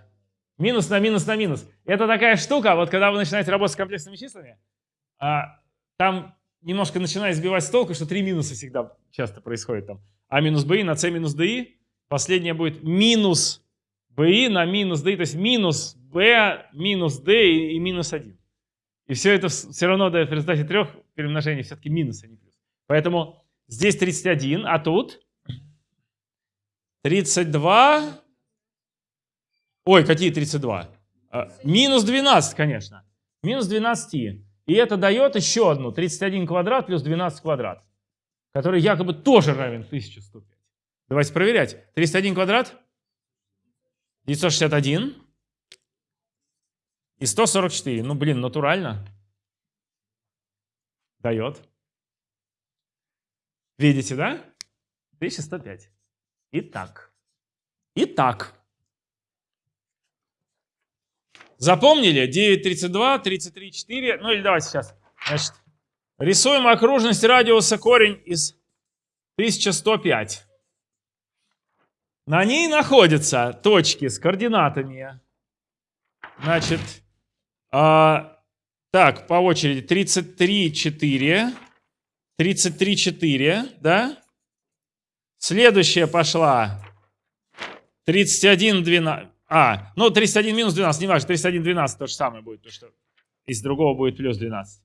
Speaker 1: Минус на минус на минус. Это такая штука, вот когда вы начинаете работать с комплексными числами, а, там немножко начинает сбивать с толку, что три минуса всегда часто происходит там. А минус bi на c минус di. Последнее будет минус bi на минус di, то есть минус b минус d и, и минус 1. И все это все равно дает в результате трех перемножений все-таки минус, а не плюс. Поэтому здесь 31, а тут 32 Ой, какие 32? А, минус 12, конечно. Минус 12. И это дает еще одну, 31 квадрат плюс 12 квадрат, который якобы тоже равен 1105. Давайте проверять. 31 квадрат, 961 и 144. Ну, блин, натурально. Дает. Видите, да? 1105. Итак. Итак. Запомнили? 9, 32, 33, 4. Ну или давайте сейчас. Значит, рисуем окружность радиуса корень из 1105. На ней находятся точки с координатами. Значит, а, так, по очереди. 33, 4. 33, 4, да? Следующая пошла. 31, 12. А, ну 31 минус 12, не важно, 31, 12 то же самое будет, то что из другого будет плюс 12.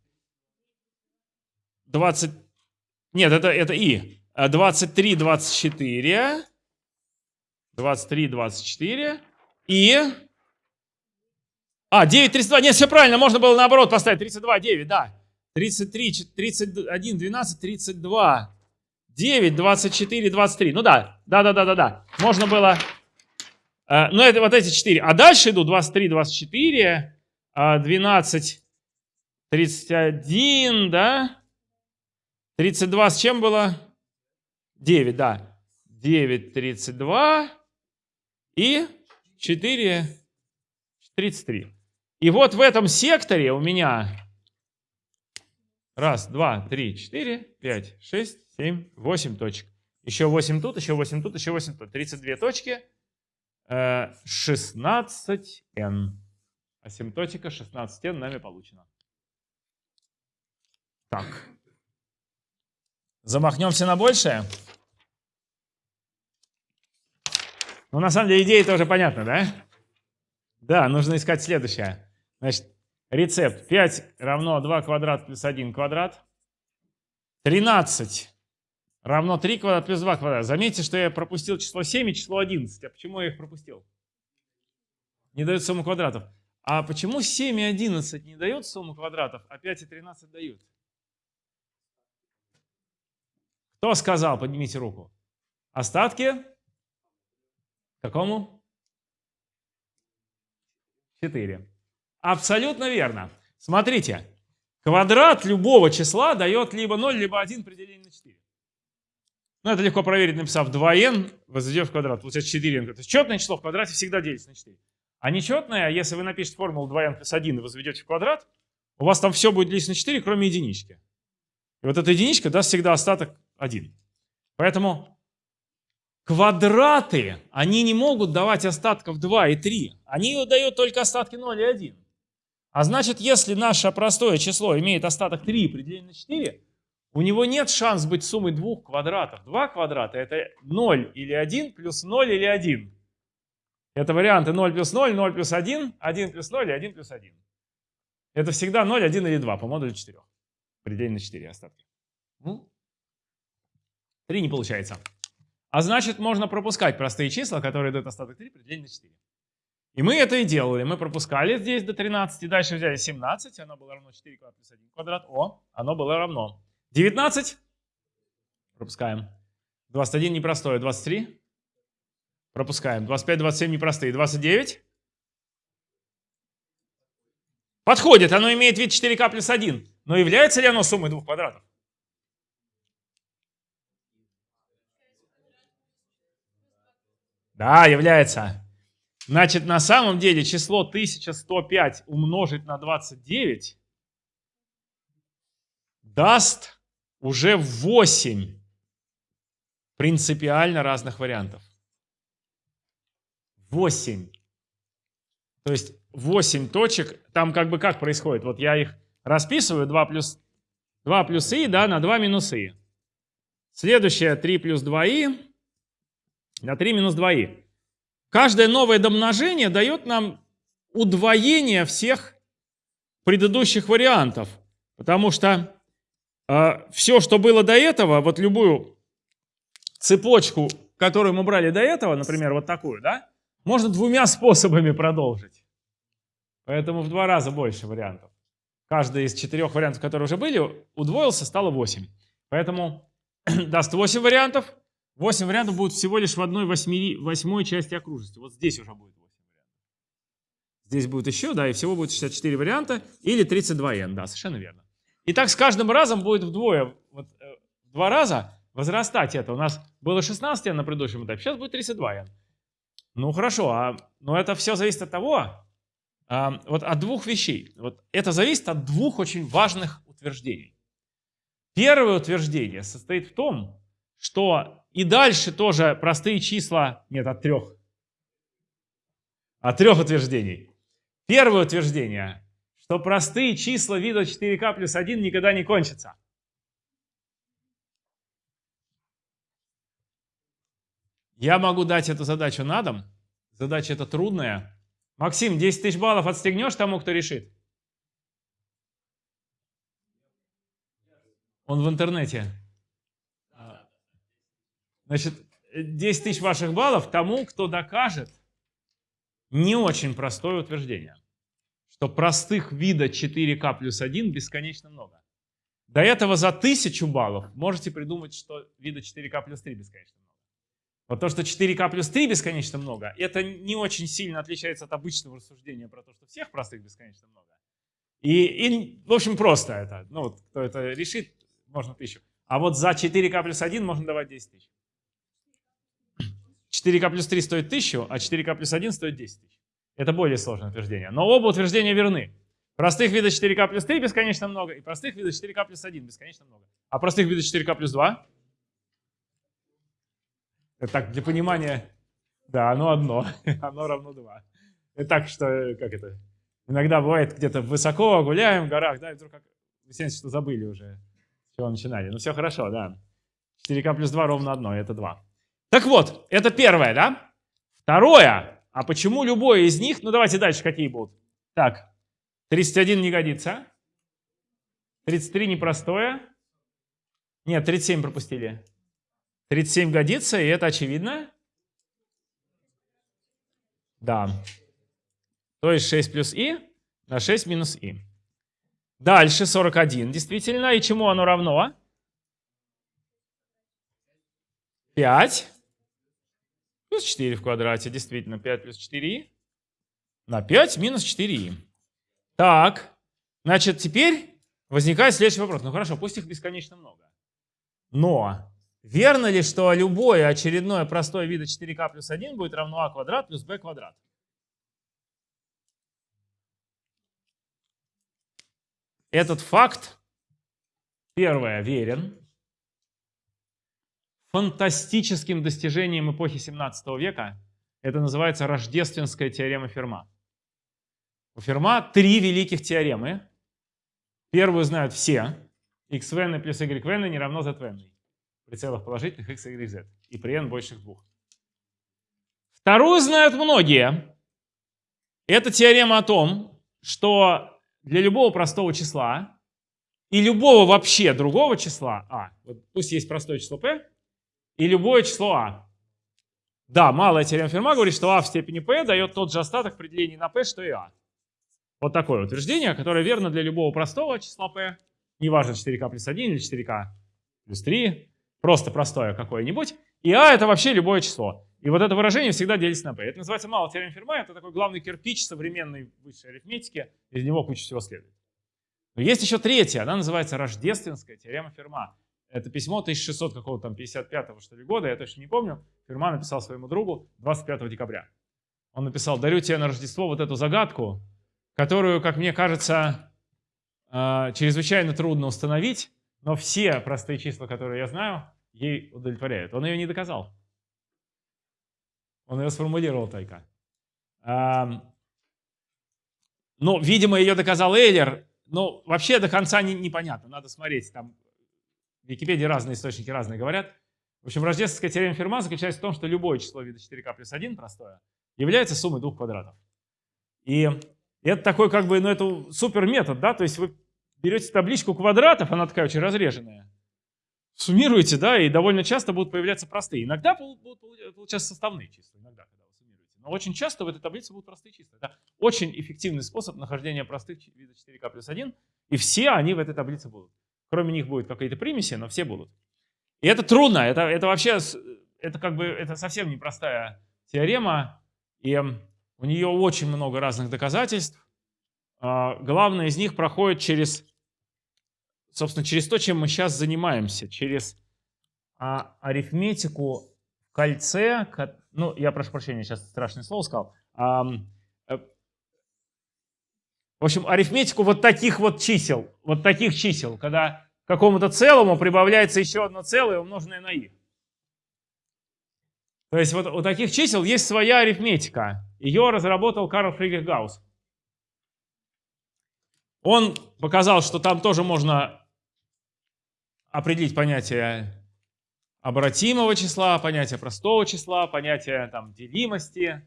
Speaker 1: 20, нет, это, это и. 23, 24, 23, 24 и... А, 9, 32, нет, все правильно, можно было наоборот поставить, 32, 9, да. 33, 31, 12, 32, 9, 24, 23. Ну да, да, да, да, да, да. Можно было Э, ну, это вот эти четыре. А дальше идут 23, 24, 12, 31, да? 32 с чем было? 9, да. 9, 32 и 4, 33. И вот в этом секторе у меня раз, два, три, четыре, пять, шесть, семь, восемь точек. Еще 8 тут, еще 8 тут, еще 8 тут. 32 точки. Э, 16n. Асимптотика 16n нами получена. Так. Замахнемся на большее. Ну, на самом деле, идея тоже понятна, да? Да, нужно искать следующее. Значит, рецепт 5 равно 2 квадрат плюс 1 квадрат. 13 равно 3 квадрат плюс 2 квадрат. Заметьте, что я пропустил число 7 и число 11. А почему я их пропустил? Не дают сумму квадратов. А почему 7 и 11 не дают сумму квадратов, а 5 и 13 дают? Кто сказал? Поднимите руку. Остатки? Какому? 4. Абсолютно верно. Смотрите, квадрат любого числа дает либо 0, либо 1 при делении на 4. Ну, это легко проверить, написав 2n, возведем в квадрат, получается 4n. То есть четное число в квадрате всегда делится на 4. А нечетное, если вы напишете формулу 2n плюс 1 и возведете в квадрат, у вас там все будет делиться на 4, кроме единички. И вот эта единичка даст всегда остаток 1. Поэтому квадраты, они не могут давать остатков 2 и 3. Они дают только остатки 0 и 1. А значит, если наше простое число имеет остаток 3 при делении на 4, у него нет шанс быть суммой двух квадратов. Два квадрата это 0 или 1 плюс 0 или 1. Это варианты 0 плюс 0, 0 плюс 1, 1 плюс 0 и 1 плюс 1. Это всегда 0, 1 или 2 по модулю 4. При делении на 4 остатки. 3 не получается. А значит, можно пропускать простые числа, которые дают остаток 3 при делении на 4. И мы это и делали. Мы пропускали здесь до 13, дальше взяли 17, оно было равно 4 квадрат плюс 1 квадрат. О, оно было равно 19. Пропускаем. 21 непростое. 23. Пропускаем. 25, 27 непростые. 29. Подходит. Оно имеет вид 4k плюс 1. Но является ли оно суммой двух квадратов? Да, является. Значит, на самом деле число 1105 умножить на 29 даст уже 8 принципиально разных вариантов. 8. То есть 8 точек, там как бы как происходит? Вот я их расписываю, 2 плюс, 2 плюс и, да, на 2 минус и. Следующее 3 плюс 2 и на 3 минус 2и. Каждое новое домножение дает нам удвоение всех предыдущих вариантов. Потому что э, все, что было до этого, вот любую цепочку, которую мы брали до этого, например, вот такую, да, можно двумя способами продолжить. Поэтому в два раза больше вариантов. Каждый из четырех вариантов, которые уже были, удвоился, стало 8. Поэтому даст 8 вариантов, 8 вариантов будет всего лишь в одной восьми, восьмой части окружности. Вот здесь уже будет 8 вариантов. Здесь будет еще, да, и всего будет 64 варианта или 32n, да, совершенно верно. И так с каждым разом будет вдвое, вот, э, в два раза возрастать это. У нас было 16n на предыдущем этапе, сейчас будет 32n. Ну хорошо, а, но это все зависит от того, а, вот от двух вещей. Вот это зависит от двух очень важных утверждений. Первое утверждение состоит в том, что и дальше тоже простые числа, нет, от трех. От трех утверждений. Первое утверждение, что простые числа вида 4k плюс 1 никогда не кончатся. Я могу дать эту задачу на дом. Задача эта трудная. Максим, 10 тысяч баллов отстегнешь тому, кто решит? Он в интернете. Значит, 10 тысяч ваших баллов тому, кто докажет не очень простое утверждение, что простых вида 4К плюс 1 бесконечно много. До этого за 1000 баллов можете придумать, что вида 4К плюс 3 бесконечно много. Вот то, что 4К плюс 3 бесконечно много, это не очень сильно отличается от обычного рассуждения про то, что всех простых бесконечно много. И, и в общем, просто это. Ну вот, кто это решит, можно тысячу. А вот за 4К плюс 1 можно давать 10 тысяч. 4k плюс 3 стоит 1000, а 4k плюс 1 стоит 10 тысяч. Это более сложное утверждение. Но оба утверждения верны. Простых видов 4k плюс 3 бесконечно много, и простых видов 4k плюс 1 бесконечно много. А простых видов 4k плюс 2? Это так, для понимания, да, оно одно, оно равно 2. Это так, что, как это, иногда бывает где-то высоко гуляем в горах, да, и вдруг как, выясняется, что забыли уже, с чего начинали. Ну все хорошо, да. 4k плюс 2 ровно одно, это 2. Так вот, это первое, да? Второе, а почему любое из них, ну давайте дальше какие будут. Так, 31 не годится. 33 непростое. Нет, 37 пропустили. 37 годится, и это очевидно. Да. То есть 6 плюс и на 6 минус и. Дальше 41, действительно. И чему оно равно? 5 плюс 4 в квадрате. Действительно, 5 плюс 4 на 5 минус 4 Так, значит, теперь возникает следующий вопрос. Ну хорошо, пусть их бесконечно много. Но верно ли, что любое очередное простое вида 4k плюс 1 будет равно а квадрат плюс b квадрат? Этот факт, первое, верен. Фантастическим достижением эпохи 17 века это называется рождественская теорема Ферма. У Ферма три великих теоремы. Первую знают все. xvn плюс yvn не равно zvn. При целых положительных x, y, z. И при n больших двух. Вторую знают многие. Это теорема о том, что для любого простого числа и любого вообще другого числа а, вот пусть есть простое число p, и любое число а. Да, малая теорема Ферма говорит, что а в степени p дает тот же остаток при делении на p, что и а. Вот такое утверждение, которое верно для любого простого числа p, неважно 4k плюс 1 или 4k плюс 3, просто простое какое-нибудь. И а это вообще любое число. И вот это выражение всегда делится на p. Это называется малая теорема Ферма, это такой главный кирпич современной высшей арифметики, из него куча всего следует. Но есть еще третья, она называется рождественская теорема Ферма. Это письмо 1600 какого-то там 55-го что ли года, я точно не помню. Ферма написал своему другу 25 декабря. Он написал, дарю тебе на Рождество вот эту загадку, которую, как мне кажется, а, чрезвычайно трудно установить, но все простые числа, которые я знаю, ей удовлетворяют. Он ее не доказал. Он ее сформулировал только. Ну, видимо, ее доказал Эйлер. Но вообще до конца не, непонятно. Надо смотреть. Там в Википедии разные источники разные говорят. В общем, рождественская теорема Ферма заключается в том, что любое число вида 4k плюс 1 простое является суммой двух квадратов. И это такой как бы, ну это супер метод, да, то есть вы берете табличку квадратов, она такая очень разреженная, суммируете, да, и довольно часто будут появляться простые. Иногда будут получаться составные числа, иногда, когда вы суммируете. Но очень часто в этой таблице будут простые числа. Это очень эффективный способ нахождения простых видов 4k плюс 1, и все они в этой таблице будут. Кроме них будет какие-то примеси, но все будут. И это трудно, это, это вообще, это как бы, это совсем непростая теорема, и у нее очень много разных доказательств. А, главное из них проходит через, собственно, через то, чем мы сейчас занимаемся, через а, арифметику в кольце, ну, я прошу прощения, сейчас страшное слово сказал, в общем, арифметику вот таких вот чисел, вот таких чисел, когда какому-то целому прибавляется еще одно целое, умноженное на и. То есть вот у таких чисел есть своя арифметика. Ее разработал Карл Фридрих Гаусс. Он показал, что там тоже можно определить понятие обратимого числа, понятие простого числа, понятие там, делимости,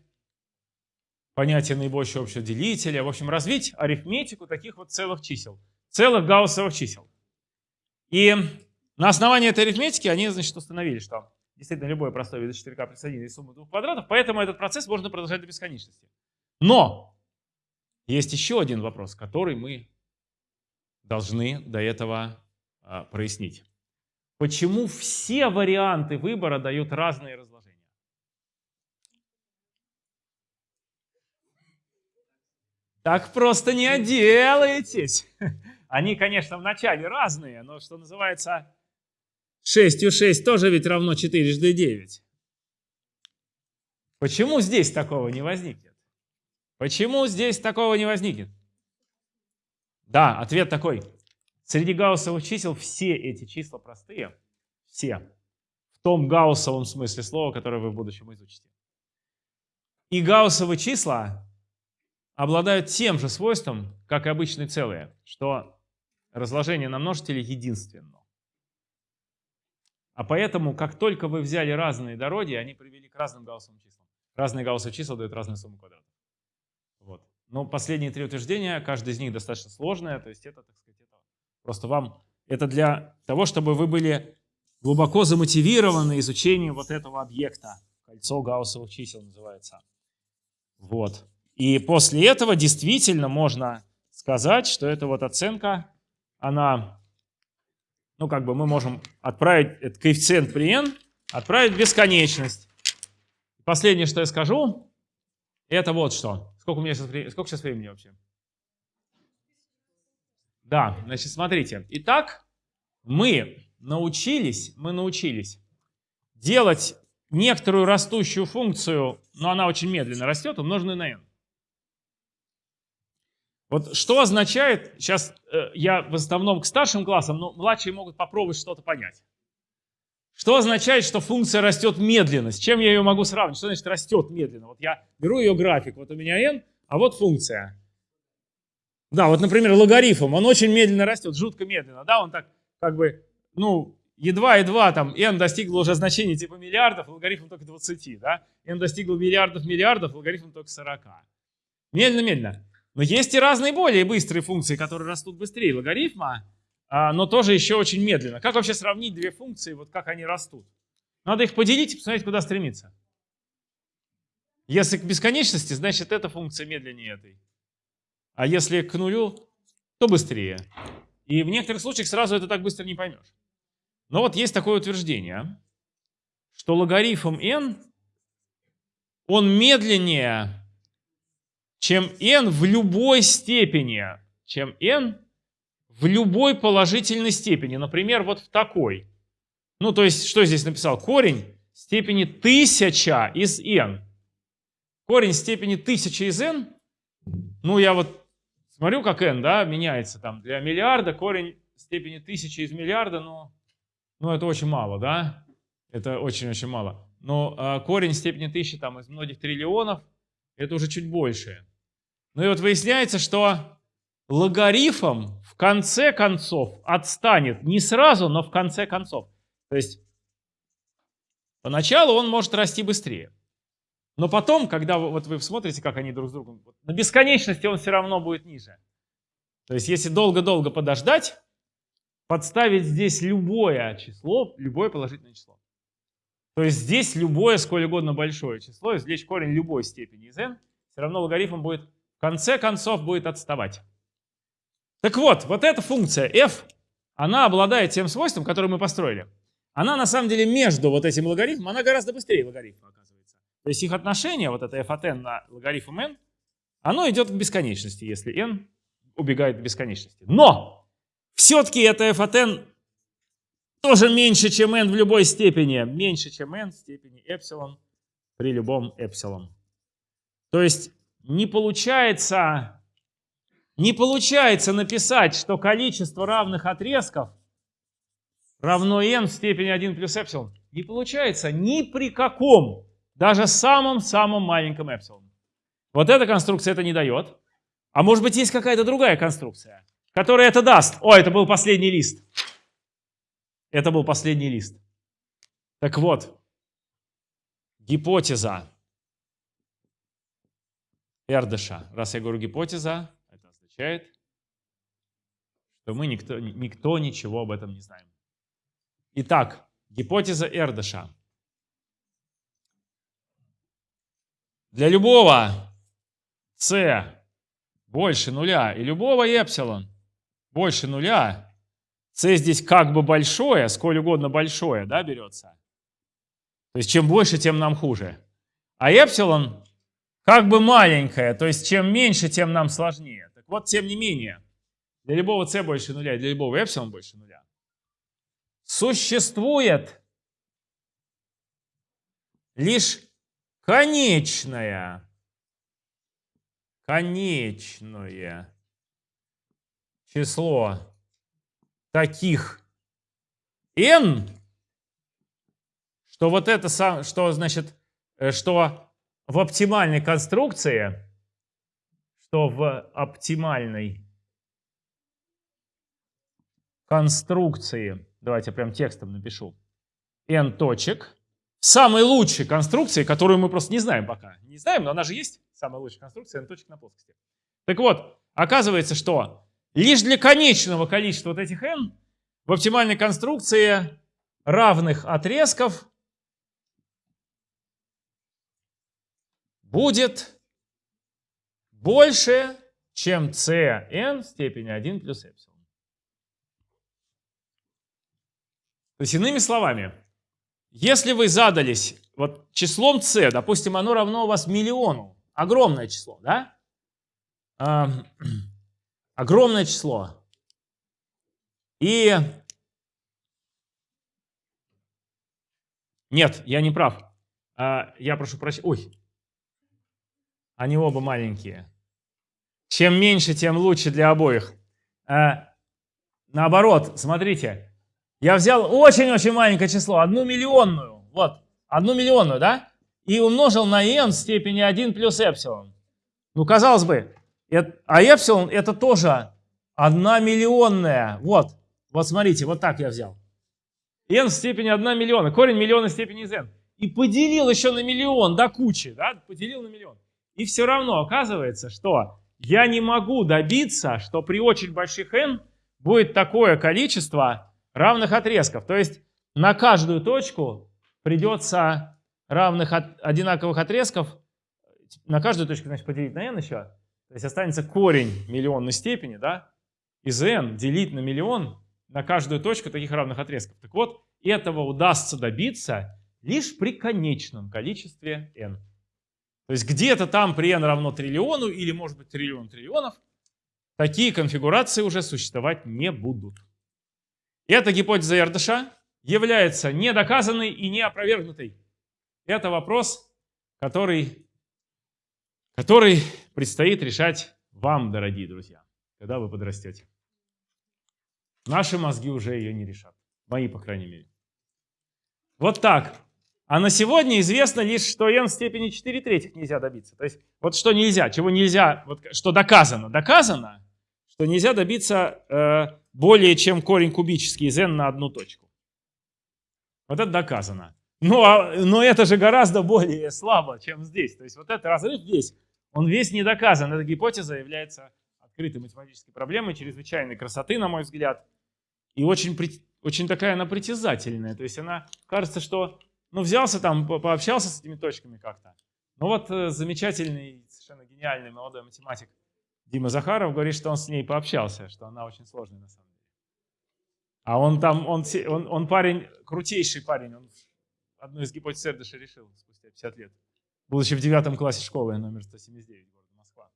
Speaker 1: понятие наибольшего общего делителя. В общем, развить арифметику таких вот целых чисел, целых гауссовых чисел. И на основании этой арифметики они, значит, установили, что действительно любое простое вида 4k плюс 1 из суммы двух квадратов, поэтому этот процесс можно продолжать до бесконечности. Но есть еще один вопрос, который мы должны до этого а, прояснить. Почему все варианты выбора дают разные разложения? Так просто не отделаетесь. Они, конечно, в начале разные, но что называется 6 у 6 тоже ведь равно 4 жды 9. Почему здесь такого не возникнет? Почему здесь такого не возникнет? Да, ответ такой. Среди гауссовых чисел все эти числа простые. Все. В том гауссовом смысле слова, которое вы в будущем изучите. И гауссовые числа обладают тем же свойством, как и обычные целые, что разложение на множители единственно. А поэтому, как только вы взяли разные дороги, они привели к разным гауссовым числам. Разные гауссовые числа дают разные суммы квадратов. Вот. Но последние три утверждения, каждое из них достаточно сложное, то есть это, так сказать, это просто вам, это для того, чтобы вы были глубоко замотивированы изучением вот этого объекта. Кольцо гауссовых чисел называется. Вот. И после этого действительно можно сказать, что эта вот оценка, она, ну как бы мы можем отправить этот коэффициент при n, отправить в бесконечность. Последнее, что я скажу, это вот что. Сколько у меня сейчас, сколько сейчас времени вообще? Да, значит, смотрите. Итак, мы научились, мы научились делать некоторую растущую функцию, но она очень медленно растет, умноженную на n. Вот что означает, сейчас э, я в основном к старшим классам, но младшие могут попробовать что-то понять. Что означает, что функция растет медленно? С чем я ее могу сравнить? Что значит растет медленно? Вот я беру ее график, вот у меня n, а вот функция. Да, вот, например, логарифм, он очень медленно растет, жутко медленно, да, он так как бы, ну, едва-едва там n достигло уже значения типа миллиардов, логарифм только 20, да, n достигло миллиардов-миллиардов, логарифм только 40. Медленно-медленно. Но есть и разные более быстрые функции, которые растут быстрее логарифма, а, но тоже еще очень медленно. Как вообще сравнить две функции, вот как они растут? Надо их поделить и посмотреть, куда стремиться. Если к бесконечности, значит эта функция медленнее этой. А если к нулю, то быстрее. И в некоторых случаях сразу это так быстро не поймешь. Но вот есть такое утверждение, что логарифм n, он медленнее, чем n в любой степени, чем n в любой положительной степени. Например, вот в такой. Ну, то есть, что здесь написал? Корень степени 1000 из n. Корень степени 1000 из n, ну, я вот смотрю, как n, да, меняется там для миллиарда, корень степени 1000 из миллиарда, но, ну, это очень мало, да? Это очень-очень мало. Но а, корень степени 1000 там из многих триллионов, это уже чуть больше. Ну и вот выясняется, что логарифм в конце концов отстанет не сразу, но в конце концов. То есть поначалу он может расти быстрее. Но потом, когда вы, вот вы смотрите, как они друг с другом, на бесконечности он все равно будет ниже. То есть если долго-долго подождать, подставить здесь любое число, любое положительное число. То есть здесь любое, сколь угодно большое число, извлечь корень любой степени из n, все равно логарифм будет в конце концов будет отставать. Так вот, вот эта функция f, она обладает тем свойством, которое мы построили. Она на самом деле между вот этим логарифмом, она гораздо быстрее логарифма оказывается. То есть их отношение, вот это f от n на логарифм n, оно идет к бесконечности, если n убегает к бесконечности. Но все-таки это f от n тоже меньше, чем n в любой степени. Меньше, чем n в степени эпсилон при любом эпсилон. То есть не получается, не получается написать, что количество равных отрезков равно n в степени 1 плюс эпсилон. Не получается ни при каком, даже самом-самом маленьком эпсилон. Вот эта конструкция это не дает. А может быть есть какая-то другая конструкция, которая это даст. О, это был последний лист. Это был последний лист. Так вот, гипотеза Эрдыша. Раз я говорю гипотеза, это означает, что мы никто, никто ничего об этом не знаем. Итак, гипотеза Эрдыша. Для любого c больше нуля и любого эпсилон больше нуля, c здесь как бы большое, сколь угодно большое, да, берется. То есть чем больше, тем нам хуже. А эпсилон как бы маленькая, то есть чем меньше, тем нам сложнее. Так вот, тем не менее, для любого c больше нуля для любого эпсилон больше нуля существует лишь конечное, конечное число таких n, что вот это что значит, э, что в оптимальной конструкции, что в оптимальной конструкции, давайте я прям текстом напишу, n точек, самой лучшей конструкции, которую мы просто не знаем пока. Не знаем, но она же есть, самая лучшая конструкция n точек на плоскости. Так вот, оказывается, что лишь для конечного количества вот этих n в оптимальной конструкции равных отрезков будет больше, чем cn в степени 1 плюс эпсилон. То есть, иными словами, если вы задались вот числом c, допустим, оно равно у вас миллиону, огромное число, да? Э, огромное число. И нет, я не прав. А, я прошу прощения. Ой, они оба маленькие. Чем меньше, тем лучше для обоих. А, наоборот, смотрите, я взял очень-очень маленькое число, одну миллионную, вот, одну миллионную, да, и умножил на n в степени 1 плюс эпсилон. Ну, казалось бы, это, а эпсилон это тоже одна миллионная, вот, вот смотрите, вот так я взял. n в степени 1 миллиона, корень миллиона степени из n. И поделил еще на миллион до кучи, да, поделил на миллион. И все равно оказывается, что я не могу добиться, что при очень больших n будет такое количество равных отрезков. То есть на каждую точку придется равных от, одинаковых отрезков, на каждую точку значит, поделить на n еще. То есть останется корень миллионной степени, да, из n делить на миллион на каждую точку таких равных отрезков. Так вот, этого удастся добиться лишь при конечном количестве n. То есть где-то там при n равно триллиону или может быть триллион триллионов такие конфигурации уже существовать не будут. Эта гипотеза Эрдыша является недоказанной и неопровергнутой. Это вопрос, который, который предстоит решать вам, дорогие друзья, когда вы подрастете. Наши мозги уже ее не решат. Мои, по крайней мере. Вот так. А на сегодня известно лишь, что n в степени 4 третьих нельзя добиться. То есть вот что нельзя, чего нельзя, вот что доказано. Доказано, что нельзя добиться э, более чем корень кубический из n на одну точку. Вот это доказано. Но, а, но это же гораздо более слабо, чем здесь. То есть вот этот разрыв здесь, он весь не доказан. Эта гипотеза является открытой математической проблемой чрезвычайной красоты, на мой взгляд. И очень, очень такая она притязательная. То есть она, кажется, что ну, взялся там, пообщался с этими точками как-то. Ну вот э, замечательный, совершенно гениальный молодой математик Дима Захаров говорит, что он с ней пообщался, что она очень сложная на самом деле. А он там, он, он, он парень, крутейший парень, он одну из гипотез Эрдыша решил спустя 50 лет, будучи в девятом классе школы номер 179 города Москва.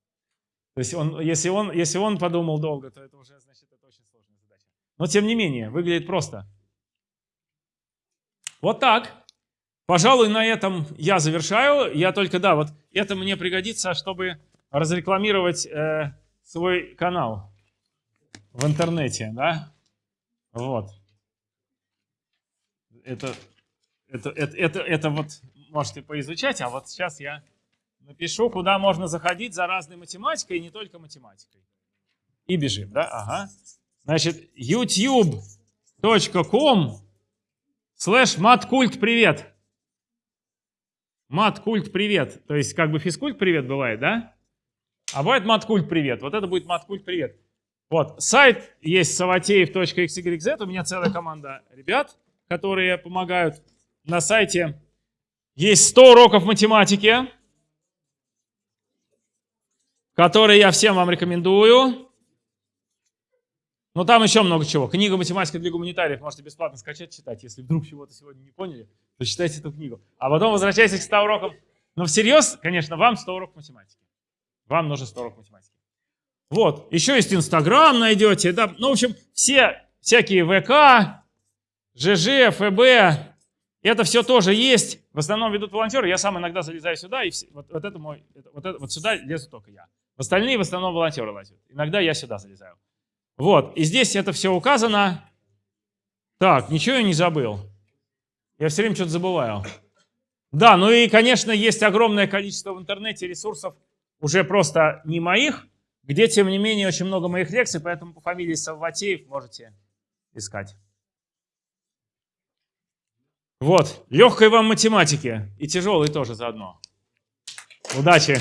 Speaker 1: То есть он, если, он, если он подумал долго, то это уже, значит, это очень сложная задача. Но тем не менее, выглядит просто. Вот так. Пожалуй, на этом я завершаю. Я только, да, вот это мне пригодится, чтобы разрекламировать э, свой канал в интернете, да. Вот. Это, это, это, это, это вот можете поизучать, а вот сейчас я напишу, куда можно заходить за разной математикой и не только математикой. И бежим, да? Ага. Значит, youtube.com слэш маткульт привет. Маткульт привет. То есть как бы физкульт привет бывает, да? А бывает маткульт привет. Вот это будет маткульт привет. Вот, сайт есть savateев.xyz, у меня целая команда ребят, которые помогают. На сайте есть 100 уроков математики, которые я всем вам рекомендую. Но там еще много чего. Книга «Математика для гуманитариев» можете бесплатно скачать, читать. Если вдруг чего-то сегодня не поняли, то читайте эту книгу. А потом возвращайтесь к 100 урокам. Но всерьез, конечно, вам 100 уроков математики. Вам нужно 100 уроков математики. Вот, еще есть Инстаграм найдете. Да, ну, в общем, все всякие ВК, ЖЖ, ФБ Это все тоже есть. В основном ведут волонтеры. Я сам иногда залезаю сюда, и все- вот, вот это мой, вот, это- вот сюда лезу только я. Остальные в основном волонтеры лазят. Иногда я сюда залезаю. Вот, и здесь это все указано. Так, ничего я не забыл. Я все время что-то забываю. Да, ну и, конечно, есть огромное количество в интернете ресурсов, уже просто не моих, где, тем не менее, очень много моих лекций, поэтому по фамилии Савватеев можете искать. Вот, легкой вам математики и тяжелой тоже заодно. Удачи!